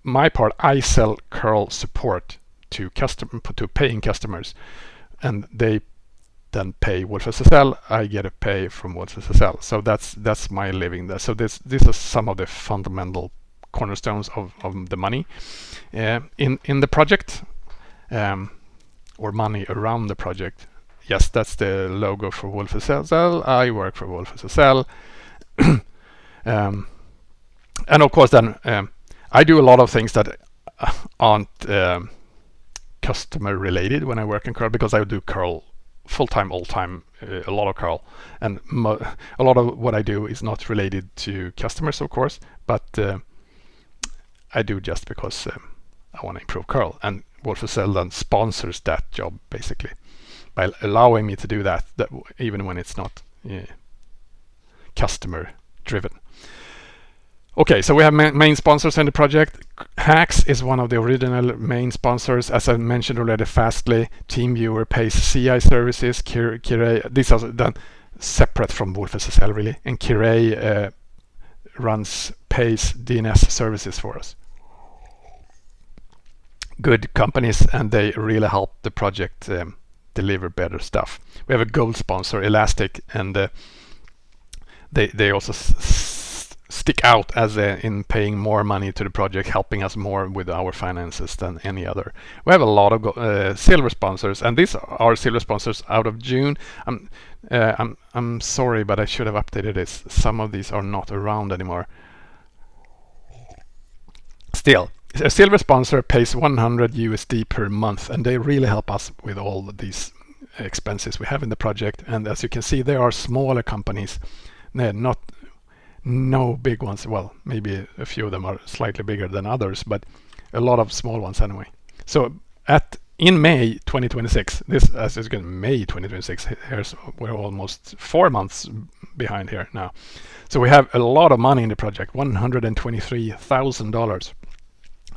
my part i sell curl support to custom to paying customers. And they then pay WolfSSL, I get a pay from WolfSSL. So that's that's my living there. So this these are some of the fundamental cornerstones of, of the money uh, in in the project um, or money around the project. Yes, that's the logo for WolfSSL. I work for WolfSSL. um, and of course then um, I do a lot of things that aren't um, customer related when I work in curl because I do curl full-time, all-time, uh, a lot of curl. And a lot of what I do is not related to customers, of course, but uh, I do just because um, I want to improve curl. And WolfSSL then sponsors that job, basically, by allowing me to do that, that even when it's not uh, customer driven. Okay, so we have ma main sponsors in the project. Haxx is one of the original main sponsors. As I mentioned already, Fastly, TeamViewer pays CI services, Kir these are done separate from WolfSSL really, and Kirei uh, runs, pays DNS services for us. Good companies and they really help the project um, deliver better stuff. We have a gold sponsor, Elastic, and uh, they, they also stick out as a, in paying more money to the project, helping us more with our finances than any other. We have a lot of uh, silver sponsors, and these are silver sponsors out of June. I'm, uh, I'm, I'm sorry, but I should have updated this. Some of these are not around anymore. Still, a silver sponsor pays 100 USD per month, and they really help us with all these expenses we have in the project. And as you can see, there are smaller companies they're not no big ones. Well, maybe a few of them are slightly bigger than others, but a lot of small ones anyway. So at in May 2026, this as is going May 2026. Here's we're almost four months behind here now. So we have a lot of money in the project, $123,000,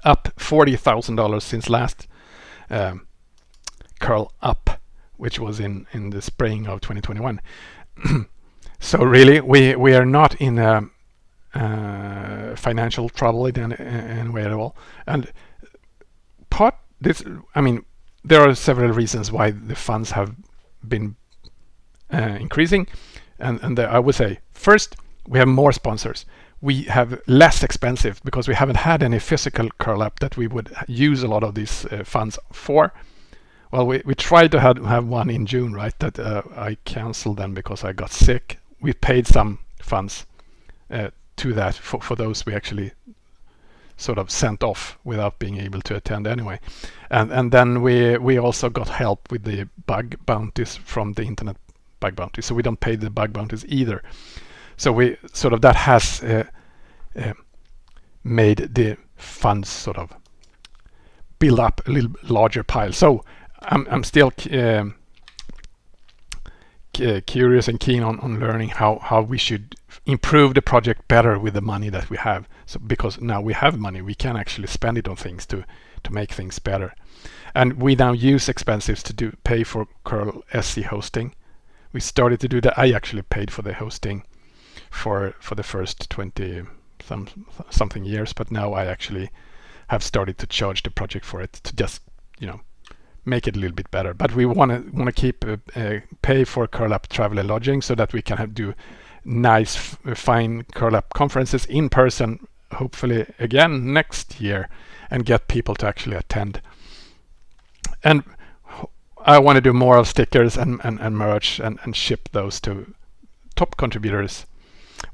up $40,000 since last um, curl up, which was in in the spring of 2021. so really, we we are not in a, uh, financial trouble in any, way at all, and part this I mean there are several reasons why the funds have been uh, increasing. And, and the, I would say first we have more sponsors. We have less expensive because we haven't had any physical curl up that we would use a lot of these uh, funds for. Well we, we tried to have, have one in June right that uh, I canceled then because I got sick we paid some funds uh, to that for, for those we actually sort of sent off without being able to attend anyway. And and then we we also got help with the bug bounties from the internet bug bounties, so we don't pay the bug bounties either. So we sort of that has uh, uh, made the funds sort of build up a little larger pile. So I'm I'm still um, Uh, curious and keen on, on learning how, how we should improve the project better with the money that we have. So because now we have money, we can actually spend it on things to to make things better. And we now use expenses to do pay for curl SC hosting. We started to do that. I actually paid for the hosting for for the first 20 some something years, but now I actually have started to charge the project for it to just you know make it a little bit better. But we want to want to keep uh, uh, pay for curl up travel and lodging so that we can have, do nice fine curl up conferences in person hopefully again next year and get people to actually attend. And I want to do more of stickers and, and, and merch and, and ship those to top contributors.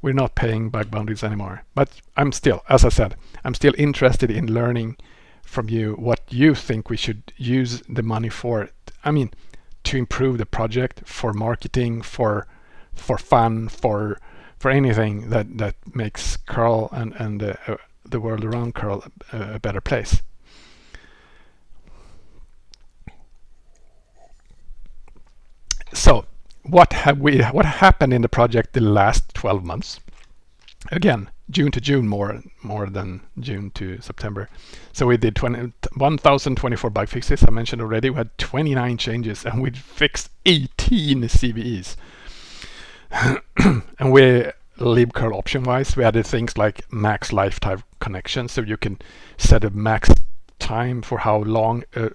We're not paying bug bounties anymore. But I'm still, as I said, I'm still interested in learning from you what you think we should use the money for. I mean, to improve the project, for marketing, for for fun, for for anything that that makes curl and and uh, the world around curl a, a better place. So, what have we? What happened in the project the last 12 months? Again, June to June more more than June to September. So we did 1,024 bug fixes. I mentioned already we had 29 changes and we fixed 18 CVEs. and we libcurl option wise we added things like max lifetime connection so you can set a max time for how long a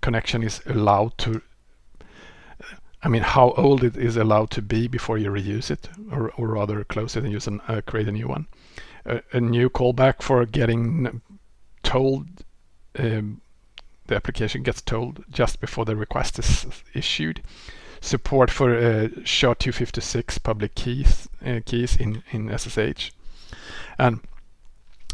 connection is allowed to I mean how old it is allowed to be before you reuse it or, or rather close it and use an, uh, create a new one. A, new callback for getting told um, the application gets told just before the request is issued. Support for uh, SHA-256 public keys uh, keys in in SSH, and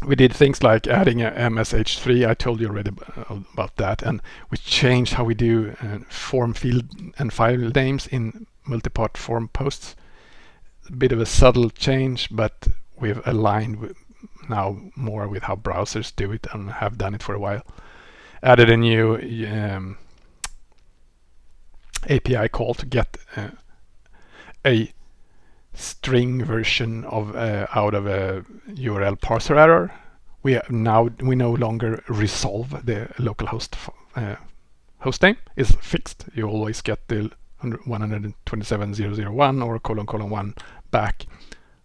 we did things like adding a MSH3. I told you already about that, and we changed how we do uh, form field and file names in multi-part form posts. A bit of a subtle change, but we've aligned now more with how browsers do it and have done it for a while. Added a new um, API call to get uh, a string version of uh, out of a URL parser error. We now we no longer resolve the localhost uh, host name is fixed. You always get the 127.001 or colon colon one back.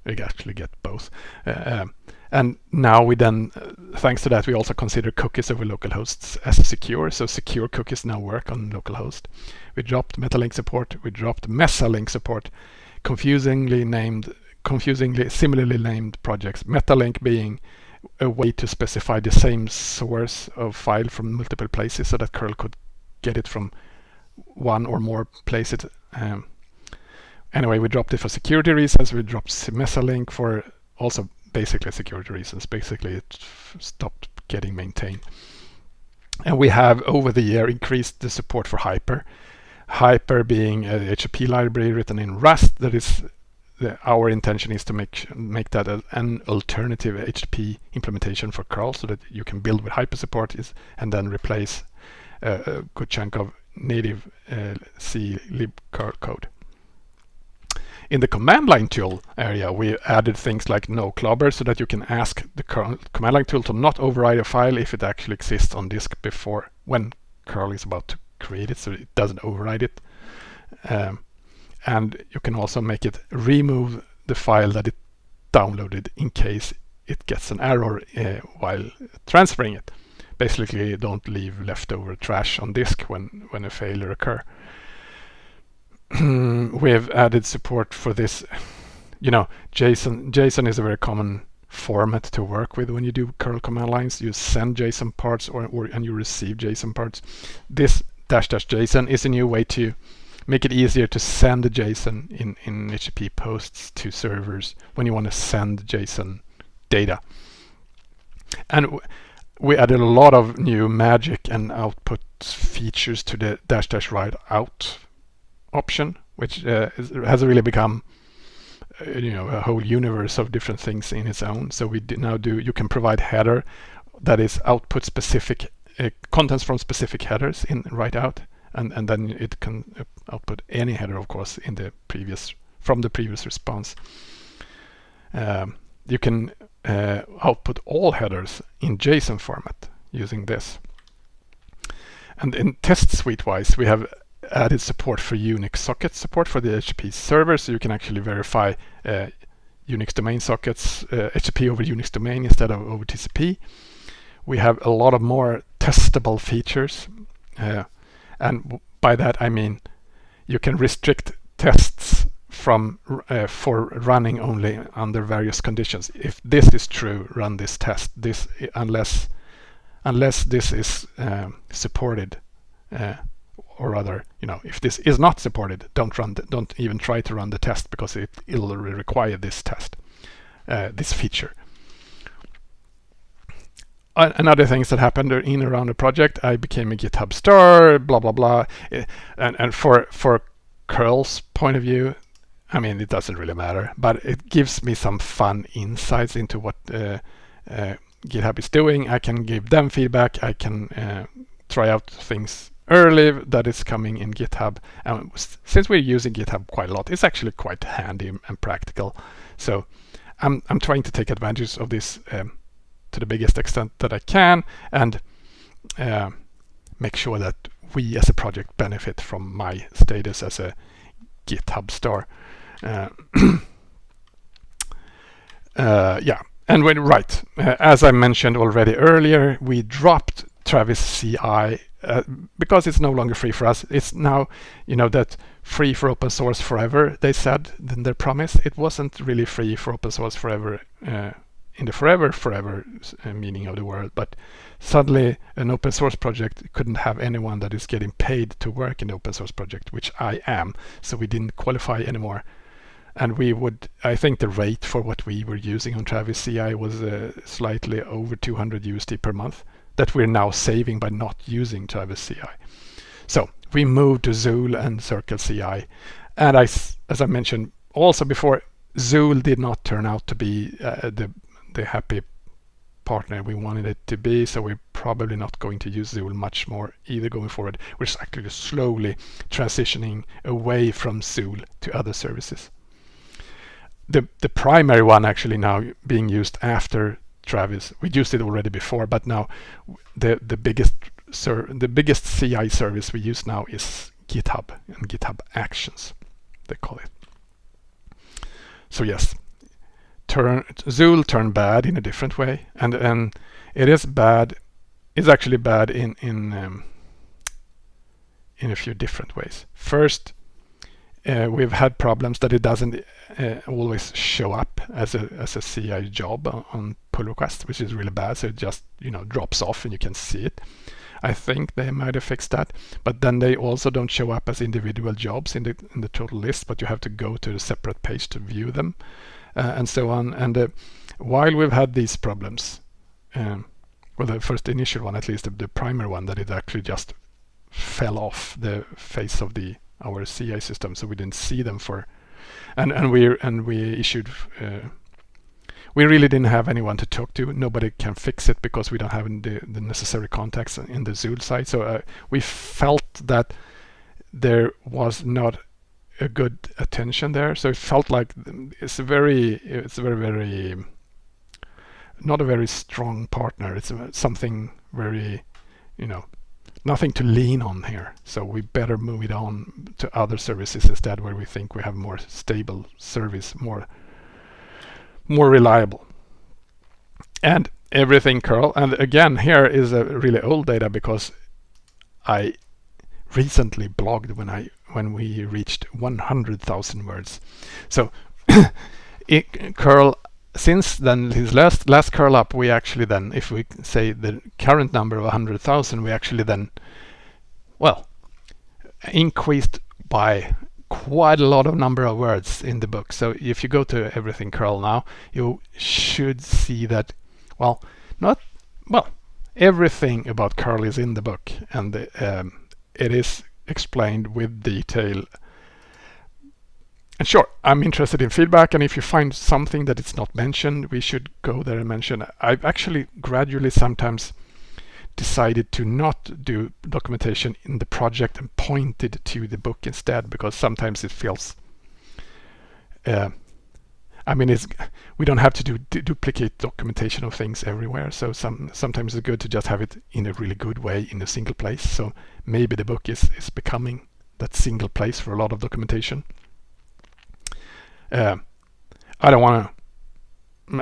You actually get both. Uh, um, and now we then, uh, thanks to that, we also consider cookies over local hosts as secure. So secure cookies now work on localhost. We dropped Metalink support. We dropped Mesalink support. Confusingly named, confusingly similarly named projects. Metalink being a way to specify the same source of file from multiple places so that curl could get it from one or more places. Um, anyway, we dropped it for security reasons. We dropped Mesalink for also basically security reasons. Basically, it stopped getting maintained. And we have over the year increased the support for Hyper. Hyper being a HTTP library written in Rust that is the, our intention is to make make that a, an alternative HTTP implementation for curl so that you can build with hyper support is, and then replace uh, a good chunk of native uh, C libcurl code. In the command line tool area, we added things like no clobber so that you can ask the command line tool to not override a file if it actually exists on disk before when curl is about to create it so it doesn't override it. Um, and you can also make it remove the file that it downloaded in case it gets an error uh, while transferring it. Basically, don't leave leftover trash on disk when, when a failure occur. we have added support for this. You know, JSON, JSON is a very common format to work with when you do curl command lines. You send JSON parts or, or and you receive JSON parts. This dash dash JSON is a new way to make it easier to send the JSON in, in HTTP posts to servers when you want to send JSON data. And we added a lot of new magic and output features to the dash dash write out option, which uh, is, has really become uh, you know a whole universe of different things in its own. So we now do you can provide header that is output specific contents from specific headers in write out and and then it can uh, output any header of course in the previous from the previous response. Um, you can uh, output all headers in JSON format using this. And in test suite wise we have added support for Unix socket support for the HTTP server so you can actually verify uh, Unix domain sockets uh, HTTP over Unix domain instead of over TCP we have a lot of more testable features uh, and by that I mean you can restrict tests from uh, for running only under various conditions. If this is true, run this test. This unless unless this is uh, supported, uh, or rather, you know, if this is not supported, don't run. The, don't even try to run the test because it will require this test, uh, this feature another things that happened in around the project, I became a GitHub star, blah blah blah, and and for for curl's point of view, I mean it doesn't really matter, but it gives me some fun insights into what uh, uh, GitHub is doing. I can give them feedback. I can uh, try out things early that is coming in GitHub. And since we're using GitHub quite a lot, it's actually quite handy and practical. So I'm I'm trying to take advantage of this. Um, to the biggest extent that I can and uh, make sure that we as a project benefit from my status as a GitHub star. Uh, uh, yeah, and when right, as I mentioned already earlier, we dropped Travis CI because it's no longer free for us. It's now, you know, that free for open source forever. They said in their promise it wasn't really free for open source forever in the forever forever uh, meaning of the word but suddenly an open source project couldn't have anyone that is getting paid to work in the open source project which I am so we didn't qualify anymore. And we would I think the rate for what we were using on Travis CI was uh, slightly over 200 USD per month that we're now saving by not using Travis CI so we moved to Zuul and Circle CI and I as I mentioned also before Zuul did not turn out to be uh, the the happy partner we wanted it to be so we're probably not going to use Zuul much more either going forward. We're actually slowly transitioning away from Zuul to other services. The the primary one actually now being used after Travis. We used it already before but now the the biggest the biggest CI service we use now is GitHub and GitHub Actions they call it. So yes turn Zuul turn bad in a different way, and and it is bad. It's actually bad in in um, in a few different ways. First, uh, we've had problems that it doesn't uh, always show up as a as a CI job on, on pull request, which is really bad. So it just you know drops off and you can see it. I think they might have fixed that, but then they also don't show up as individual jobs in the in the total list, but you have to go to a separate page to view them. Uh, and so on. And uh, while we've had these problems, um, well, the first initial one, at least the, the primary one, that it actually just fell off the face of the our CI system, so we didn't see them for and and we and we issued. Uh, we really didn't have anyone to talk to. Nobody can fix it because we don't have the, the necessary contacts in the Zuul side. So uh, we felt that there was not a good attention there. So it felt like it's a very, it's a very, very, not a very strong partner. It's something very, you know, nothing to lean on here. So we better move it on to other services instead where we think we have more stable service, more more reliable. And everything curl. And again, here is a really old data because I recently blogged when I when we reached 100,000 words. So it curl since then his last last curl up we actually then if we say the current number of 100,000 we actually then well increased by quite a lot of number of words in the book. So if you go to everything curl now, you should see that, well, not, well, everything about curl is in the book and the, um, it is explained with detail. And sure, I'm interested in feedback and if you find something that it's not mentioned, we should go there and mention. I've actually gradually sometimes decided to not do documentation in the project and pointed to the book instead because sometimes it feels uh, I mean it's we don't have to do duplicate documentation of things everywhere so some sometimes it's good to just have it in a really good way in a single place so maybe the book is is becoming that single place for a lot of documentation uh, I don't want to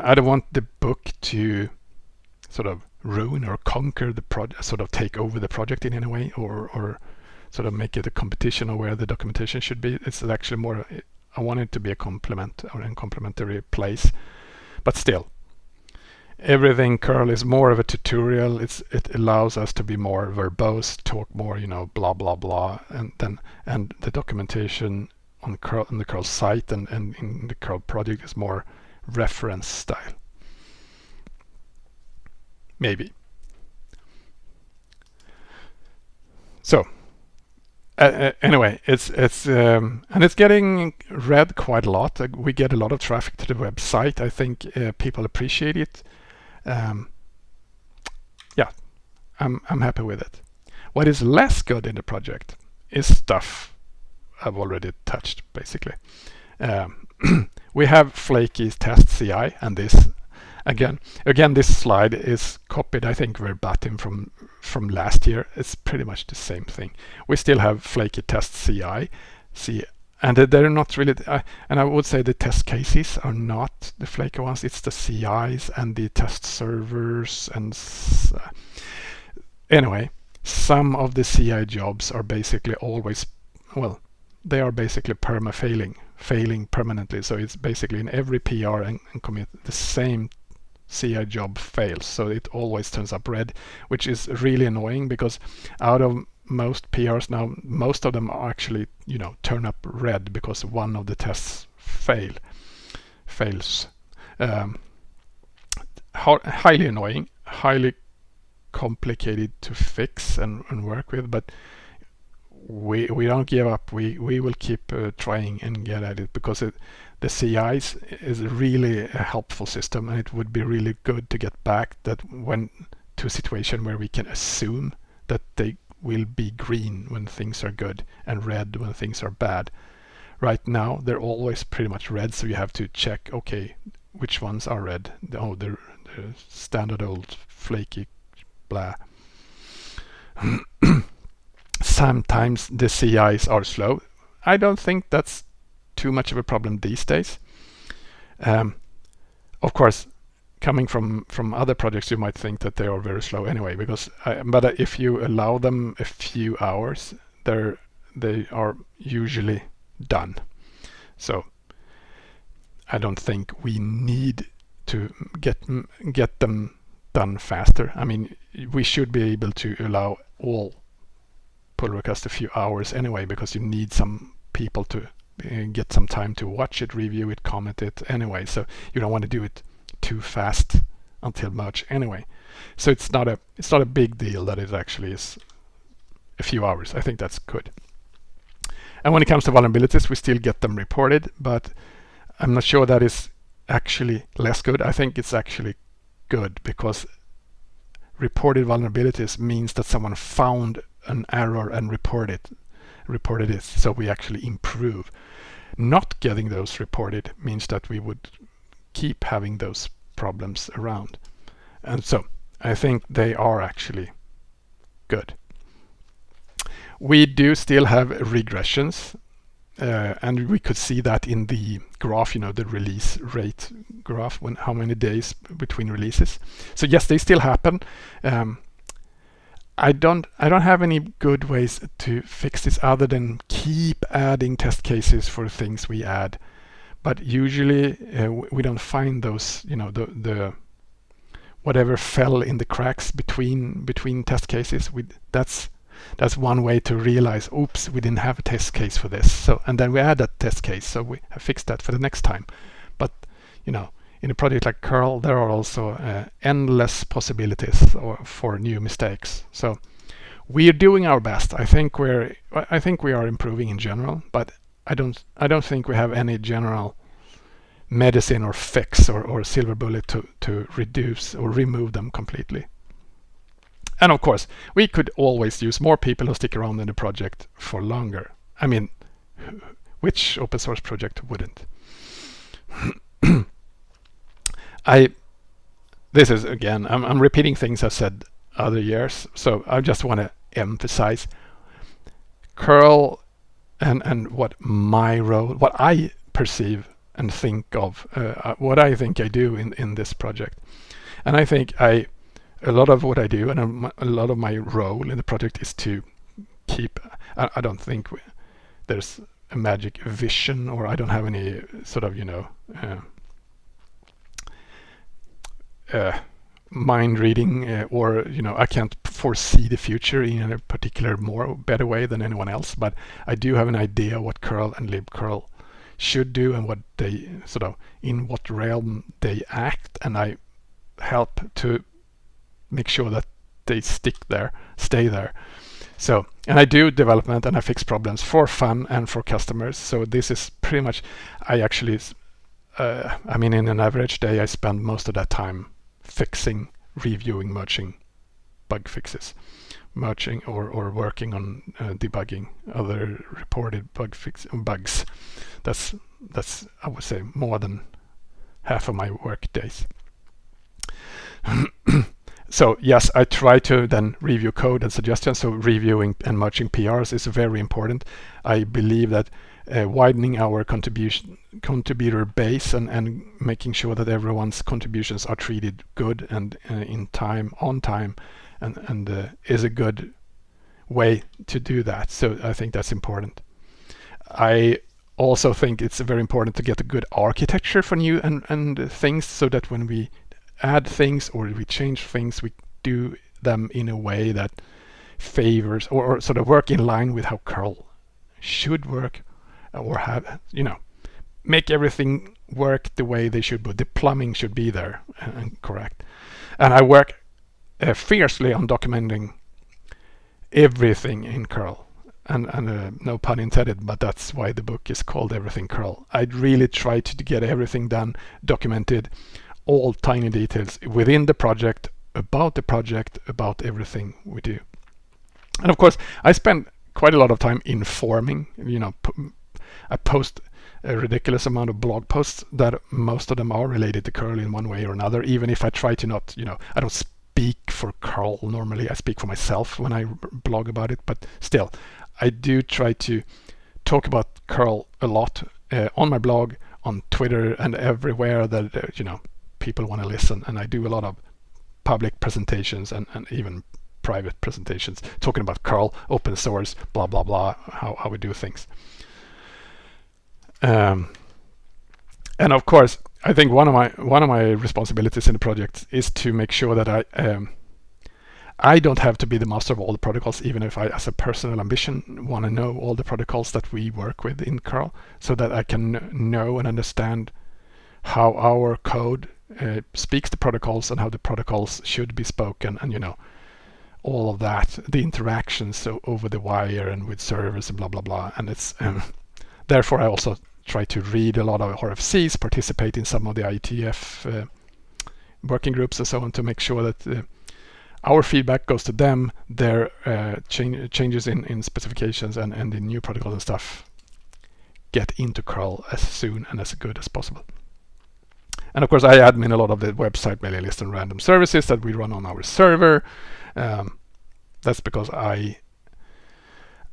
I don't want the book to sort of ruin or conquer the project, sort of take over the project in any way, or or sort of make it a competition of where the documentation should be. It's actually more. I want it to be a complement or a complementary place, but still, everything curl is more of a tutorial. It's it allows us to be more verbose, talk more, you know, blah blah blah, and then and the documentation on curl on the curl site and and in the curl project is more reference style maybe. So uh, uh, anyway, it's it's um, and it's getting read quite a lot. Uh, we get a lot of traffic to the website. I think uh, people appreciate it. Um, yeah, I'm I'm happy with it. What is less good in the project is stuff I've already touched basically. Um, we have flaky test CI and this again again this slide is copied I think verbatim from from last year. It's pretty much the same thing. We still have flaky test CI see and they're not really uh, and I would say the test cases are not the flaky ones. It's the CIs and the test servers and uh, anyway some of the CI jobs are basically always well they are basically perma failing failing permanently. So it's basically in every PR and, and commit the same CI job fails. So it always turns up red, which is really annoying because out of most PRs now, most of them actually, you know, turn up red because one of the tests fail, fails. Um, highly annoying, highly complicated to fix and, and work with, but we we don't give up. We we will keep uh, trying and get at it because it, the CIs is really a helpful system and it would be really good to get back that when to a situation where we can assume that they will be green when things are good and red when things are bad. Right now they're always pretty much red so you have to check okay which ones are red. Oh the standard old flaky blah. Sometimes the CIs are slow. I don't think that's too much of a problem these days. Um, of course, coming from from other projects, you might think that they are very slow anyway. Because, uh, but if you allow them a few hours, they're they are usually done. So I don't think we need to get get them done faster. I mean, we should be able to allow all pull requests a few hours anyway, because you need some people to uh, Uh, get some time to watch it, review it, comment it anyway. So you don't want to do it too fast until merge anyway. So it's not a it's not a big deal that it actually is a few hours. I think that's good. And when it comes to vulnerabilities, we still get them reported, but I'm not sure that is actually less good. I think it's actually good because reported vulnerabilities means that someone found an error and reported reported is. so we actually improve not getting those reported means that we would keep having those problems around and so I think they are actually good we do still have regressions uh, and we could see that in the graph, you know, the release rate graph, when how many days between releases. So yes, they still happen. Um, I don't I don't have any good ways to fix this other than keep adding test cases for things we add. But usually uh, we don't find those, you know, the the whatever fell in the cracks between between test cases. We that's that's one way to realize, oops, we didn't have a test case for this. So, and then we add that test case. So we have fixed that for the next time. But, you know, in a project like curl, there are also uh, endless possibilities or, for new mistakes. So we are doing our best. I think we're, I think we are improving in general, but I don't, I don't think we have any general medicine or fix or, or silver bullet to, to reduce or remove them completely. And of course, we could always use more people who stick around in the project for longer. I mean, which open source project wouldn't? I, this is again, I'm, I'm repeating things I've said other years, so I just want to emphasize curl and, and what my role, what I perceive and think of, uh, uh what I think I do in, in this project. And I think I a lot of what I do and a, lot of my role in the project is to keep, I, I don't think we, there's a magic vision or I don't have any sort of, you know, uh, mind reading uh, or, you know, I can't foresee the future in a particular more better way than anyone else, but I do have an idea what curl and libcurl should do and what they sort of in what realm they act and I help to make sure that they stick there, stay there. So, and I do development and I fix problems for fun and for customers. So this is pretty much, I actually, uh, I mean, in an average day, I spend most of that time fixing, reviewing, merging bug fixes, merging or, or working on uh, debugging other reported bug fix bugs. That's, that's, I would say, more than half of my work days. so yes, I try to then review code and suggestions. So reviewing and merging PRs is very important. I believe that uh, widening our contribution contributor base and, and making sure that everyone's contributions are treated good and uh, in time, on time, and, and uh, is a good way to do that. So I think that's important. I also think it's very important to get a good architecture for new and, and things so that when we add things or we change things, we do them in a way that favors or, or sort of work in line with how curl should work or have, you know, make everything work the way they should, but the plumbing should be there and correct. And I work uh, fiercely on documenting everything in curl. And, and uh, no pun intended, but that's why the book is called Everything Curl. I really try to get everything done, documented, all tiny details within the project, about the project, about everything we do. And of course, I spend quite a lot of time informing, you know, I post a ridiculous amount of blog posts that most of them are related to curl in one way or another, even if I try to not, you know, I don't speak for curl normally, I speak for myself when I blog about it, but still, I do try to talk about curl a lot uh, on my blog, on Twitter, and everywhere that, uh, you know, people want to listen. And I do a lot of public presentations and, and even private presentations talking about curl, open source, blah, blah, blah, how, how we do things. Um, and of course, I think one of my one of my responsibilities in the project is to make sure that I um, I don't have to be the master of all the protocols, even if I, as a personal ambition, want to know all the protocols that we work with in curl, so that I can know and understand how our code uh, speaks the protocols and how the protocols should be spoken and you know all of that, the interactions so over the wire and with servers and blah blah blah. And it's um, therefore I also try to read a lot of RFCs, participate in some of the IETF uh, working groups and so on to make sure that uh, our feedback goes to them, their uh, changes in, in specifications and, and in new protocols and stuff get into curl as soon and as good as possible. And of course, I admin a lot of the website mailing list and random services that we run on our server. Um, that's because I,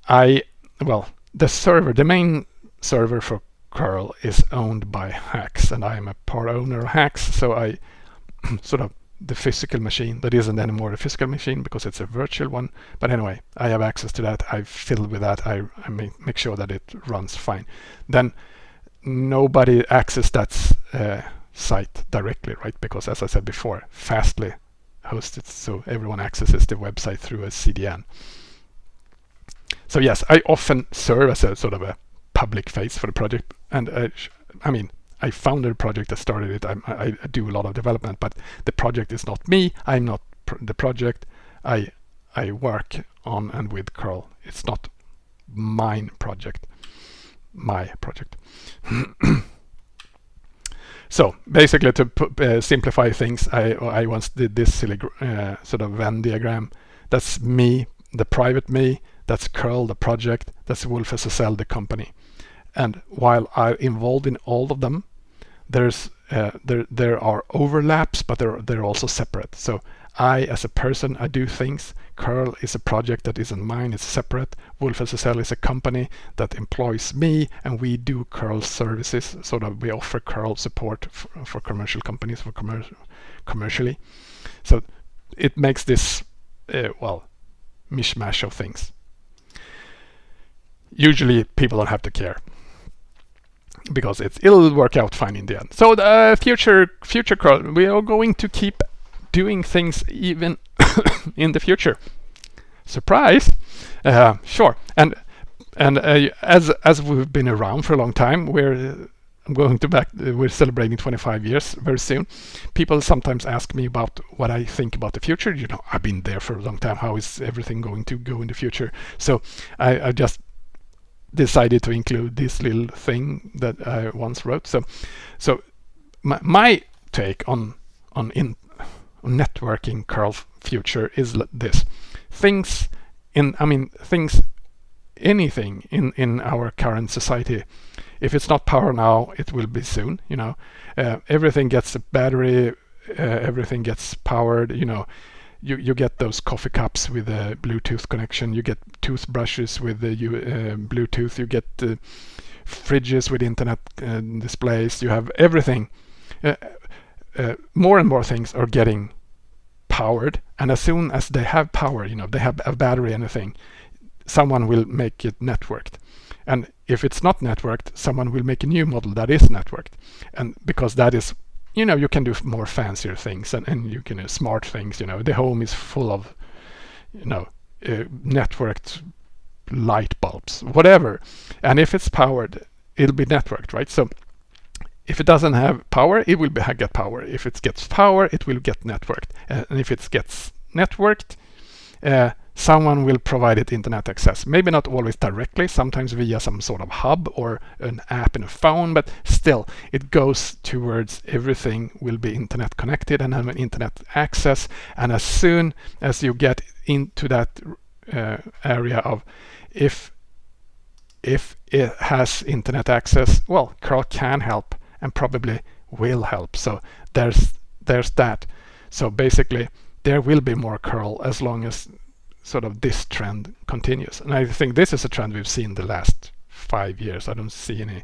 I, well, the server, the main server for curl is owned by Haxx, and I am a part owner of Haxx, so I sort of the physical machine that isn't anymore a physical machine because it's a virtual one. But anyway, I have access to that. I fiddle with that. I, I make, make sure that it runs fine. Then nobody access that uh, site directly, right? Because as I said before, Fastly hosts it so everyone accesses the website through a CDN. So yes, I often serve as a sort of a public face for the project. And uh, I mean, I founded a project I started it. I, I, do a lot of development, but the project is not me. I'm not pr the project. I I work on and with curl. It's not mine project, my project. so basically, to uh, simplify things, I I once did this silly uh, sort of Venn diagram. That's me, the private me. That's curl, the project. That's WolfSSL, the company. And while I'm involved in all of them, there's uh, there there are overlaps, but they're they're also separate. So I, as a person, I do things. Curl is a project that isn't mine; it's separate. WolfSSL is a company that employs me, and we do curl services. So that we offer curl support for, for commercial companies for commercial commercially. So it makes this uh, well mishmash of things. Usually, people don't have to care because it's it'll work out fine in the end. So the uh, future future we are going to keep doing things even in the future. Surprise! Uh, sure, and and uh, as as we've been around for a long time, we're I'm going to back. Uh, we're celebrating 25 years very soon. People sometimes ask me about what I think about the future. You know, I've been there for a long time. How is everything going to go in the future? So I, I just decided to include this little thing that I once wrote. So, so my, my take on on in on networking curl future is this: things in, I mean, things, anything in in our current society. If it's not power now, it will be soon. You know, uh, everything gets a battery, uh, everything gets powered. You know, you, you get those coffee cups with a Bluetooth connection, you get toothbrushes with the uh, Bluetooth, you get uh, fridges with internet uh, displays, you have everything. Uh, uh, more and more things are getting powered, and as soon as they have power, you know, they have a battery and a thing, someone will make it networked. And if it's not networked, someone will make a new model that is networked. And because that is you know, you can do more fancier things and, and you can uh, smart things, you know, the home is full of, you know, uh, networked light bulbs, whatever. And if it's powered, it'll be networked, right? So if it doesn't have power, it will be, get power. If it gets power, it will get networked. Uh, and if it gets networked, uh, someone will provide it internet access. Maybe not always directly, sometimes via some sort of hub or an app in a phone, but still it goes towards everything will be internet connected and have an internet access. And as soon as you get into that uh, area of if if it has internet access, well, curl can help and probably will help. So there's there's that. So basically there will be more curl as long as sort of this trend continues. And I think this is a trend we've seen the last five years. I don't see any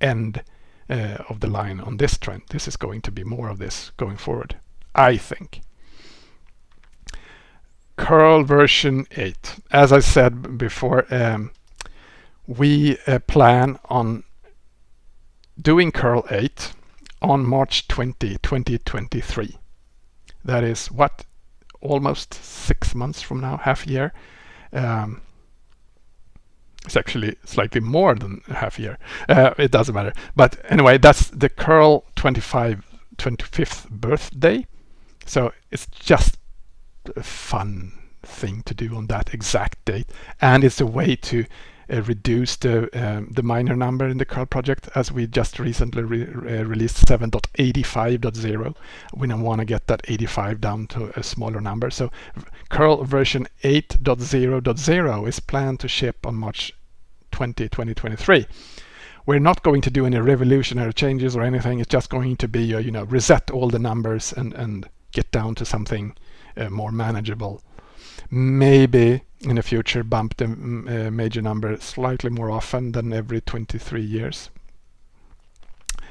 end uh, of the line on this trend. This is going to be more of this going forward, I think. Curl version 8. As I said before, um, we uh, plan on doing curl 8 on March 20, 2023. That is what almost six months from now, half a year. Um, it's actually slightly more than half a year. Uh, it doesn't matter. But anyway, that's the curl 25, 25th birthday. So it's just a fun thing to do on that exact date and it's a way to reduce the um, the minor number in the curl project as we just recently re uh, released 7.85.0 we now want to get that 85 down to a smaller number. So curl version 8.0.0 is planned to ship on March 20 2023 we're not going to do any revolutionary changes or anything. It's just going to be uh, you know reset all the numbers and and get down to something uh, more manageable. Maybe in the future bump the mm, uh, major number slightly more often than every 23 years.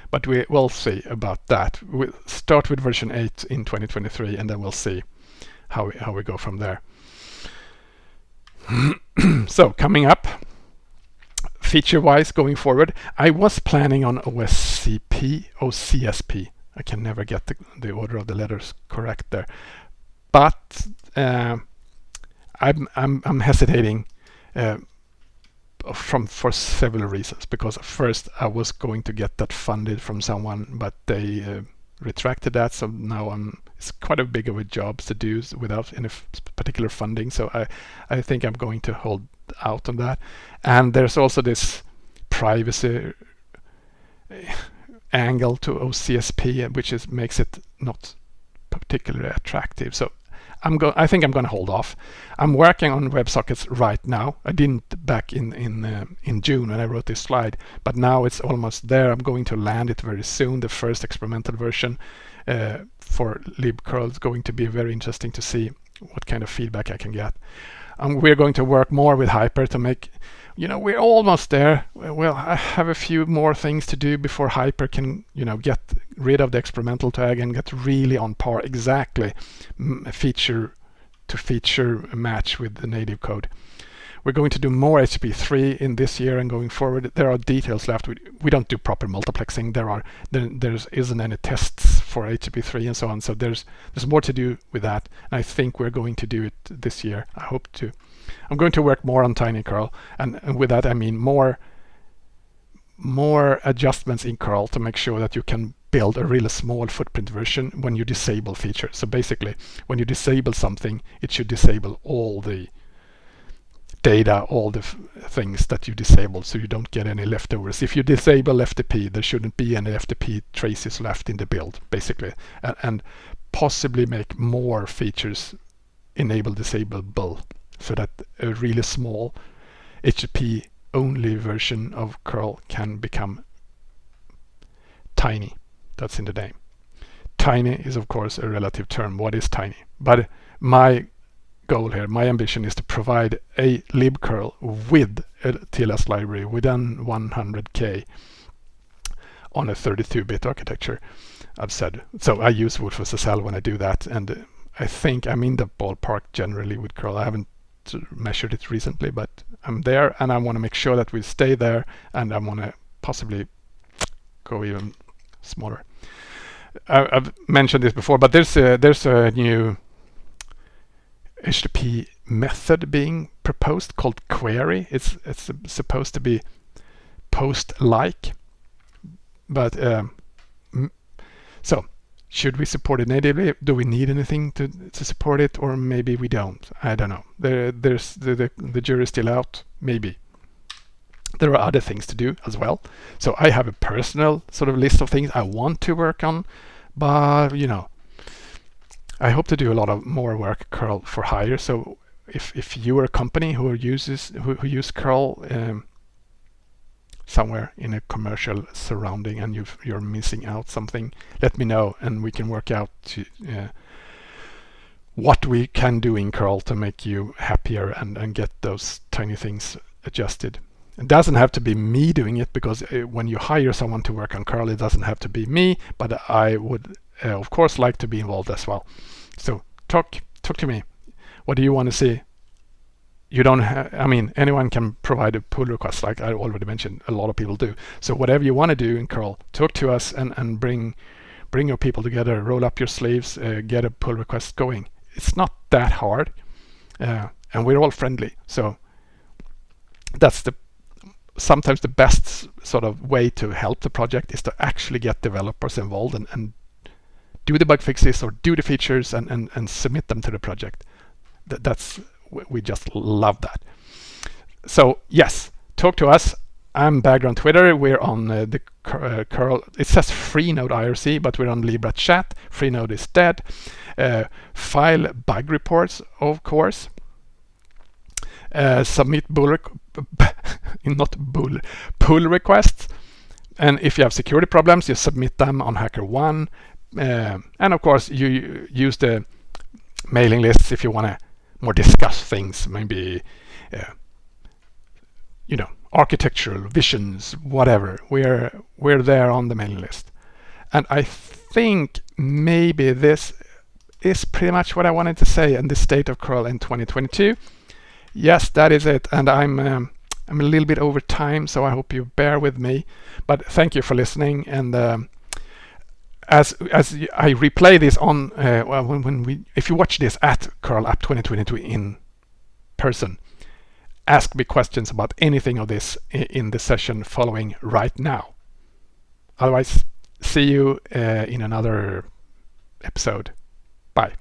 But we will see about that. We'll start with version 8 in 2023 and then we'll see how we, how we go from there. so coming up, feature-wise going forward, I was planning on OSCP, OCSP. I can never get the, the order of the letters correct there. But uh, I'm I'm I'm hesitating uh, from for several reasons. Because first I was going to get that funded from someone, but they uh, retracted that. So now I'm it's quite a big of a job to do without any particular funding. So I I think I'm going to hold out on that. And there's also this privacy uh, angle to OCSP, which is makes it not particularly attractive. So I'm go I think I'm going to hold off. I'm working on WebSockets right now. I didn't back in in uh, in June when I wrote this slide, but now it's almost there. I'm going to land it very soon. The first experimental version uh, for libcurl is going to be very interesting to see what kind of feedback I can get. Um, we're going to work more with Hyper to make you know, we're almost there. Well, I have a few more things to do before Hyper can, you know, get rid of the experimental tag and get really on par exactly mm, feature to feature match with the native code. We're going to do more HTTP3 in this year and going forward. There are details left. We, we don't do proper multiplexing. There are there there's isn't any tests for HTTP3 and so on. So there's there's more to do with that. And I think we're going to do it this year. I hope to. I'm going to work more on TinyCurl, and, and with that I mean more more adjustments in curl to make sure that you can build a really small footprint version when you disable features. So basically, when you disable something, it should disable all the data, all the things that you disabled, so you don't get any leftovers. If you disable FTP, there shouldn't be any FTP traces left in the build, basically, and, and possibly make more features enable disableable so that a really small HTTP only version of curl can become tiny. That's in the name. Tiny is of course a relative term. What is tiny? But my goal here, my ambition is to provide a libcurl with a TLS library within 100k on a 32-bit architecture. I've said so. I use WolfSSL when I do that, and I think I'm in the ballpark generally with curl. I haven't measured it recently, but I'm there and I want to make sure that we stay there and I want to possibly go even smaller. I, have mentioned this before, but there's a, there's a new HTTP method being proposed called query. It's it's supposed to be post-like, but um, so should we support it natively? Do we need anything to, to support it? Or maybe we don't. I don't know. There, there's the, the, the jury's still out. Maybe. There are other things to do as well. So I have a personal sort of list of things I want to work on. But, you know, I hope to do a lot of more work curl for hire. So if, if you are a company who uses who, who use curl um, somewhere in a commercial surrounding and you are missing out something, let me know and we can work out to, uh, what we can do in curl to make you happier and, and get those tiny things adjusted. It doesn't have to be me doing it because uh, when you hire someone to work on curl, it doesn't have to be me, but I would uh, of course like to be involved as well. So talk talk to me. What do you want to see? you don't have, I mean, anyone can provide a pull request, like I already mentioned, a lot of people do. So whatever you want to do in curl, talk to us and, and bring bring your people together, roll up your sleeves, uh, get a pull request going. It's not that hard, uh, and we're all friendly. So that's the sometimes the best sort of way to help the project is to actually get developers involved and, and do the bug fixes or do the features and, and, and submit them to the project th that's we just love that. So yes, talk to us. I'm Bagder on Twitter. We're on uh, the uh, curl. It says Freenode IRC, but we're on Libera Chat. Freenode is dead. Uh, file bug reports, of course. Uh, submit not pull requests and if you have security problems you submit them on HackerOne uh, and of course you use the mailing lists if you want to more discuss things maybe uh, you know architectural visions whatever we're we're there on the mailing list and I think maybe this is pretty much what I wanted to say in the state of curl in 2022 yes, that is it. And I'm um, I'm a little bit over time, so I hope you bear with me. But thank you for listening. And um, as as I replay this on uh, well, when, when we if you watch this at Curl Up 2022 in person, ask me questions about anything of this in the session following right now. Otherwise, see you uh, in another episode. Bye.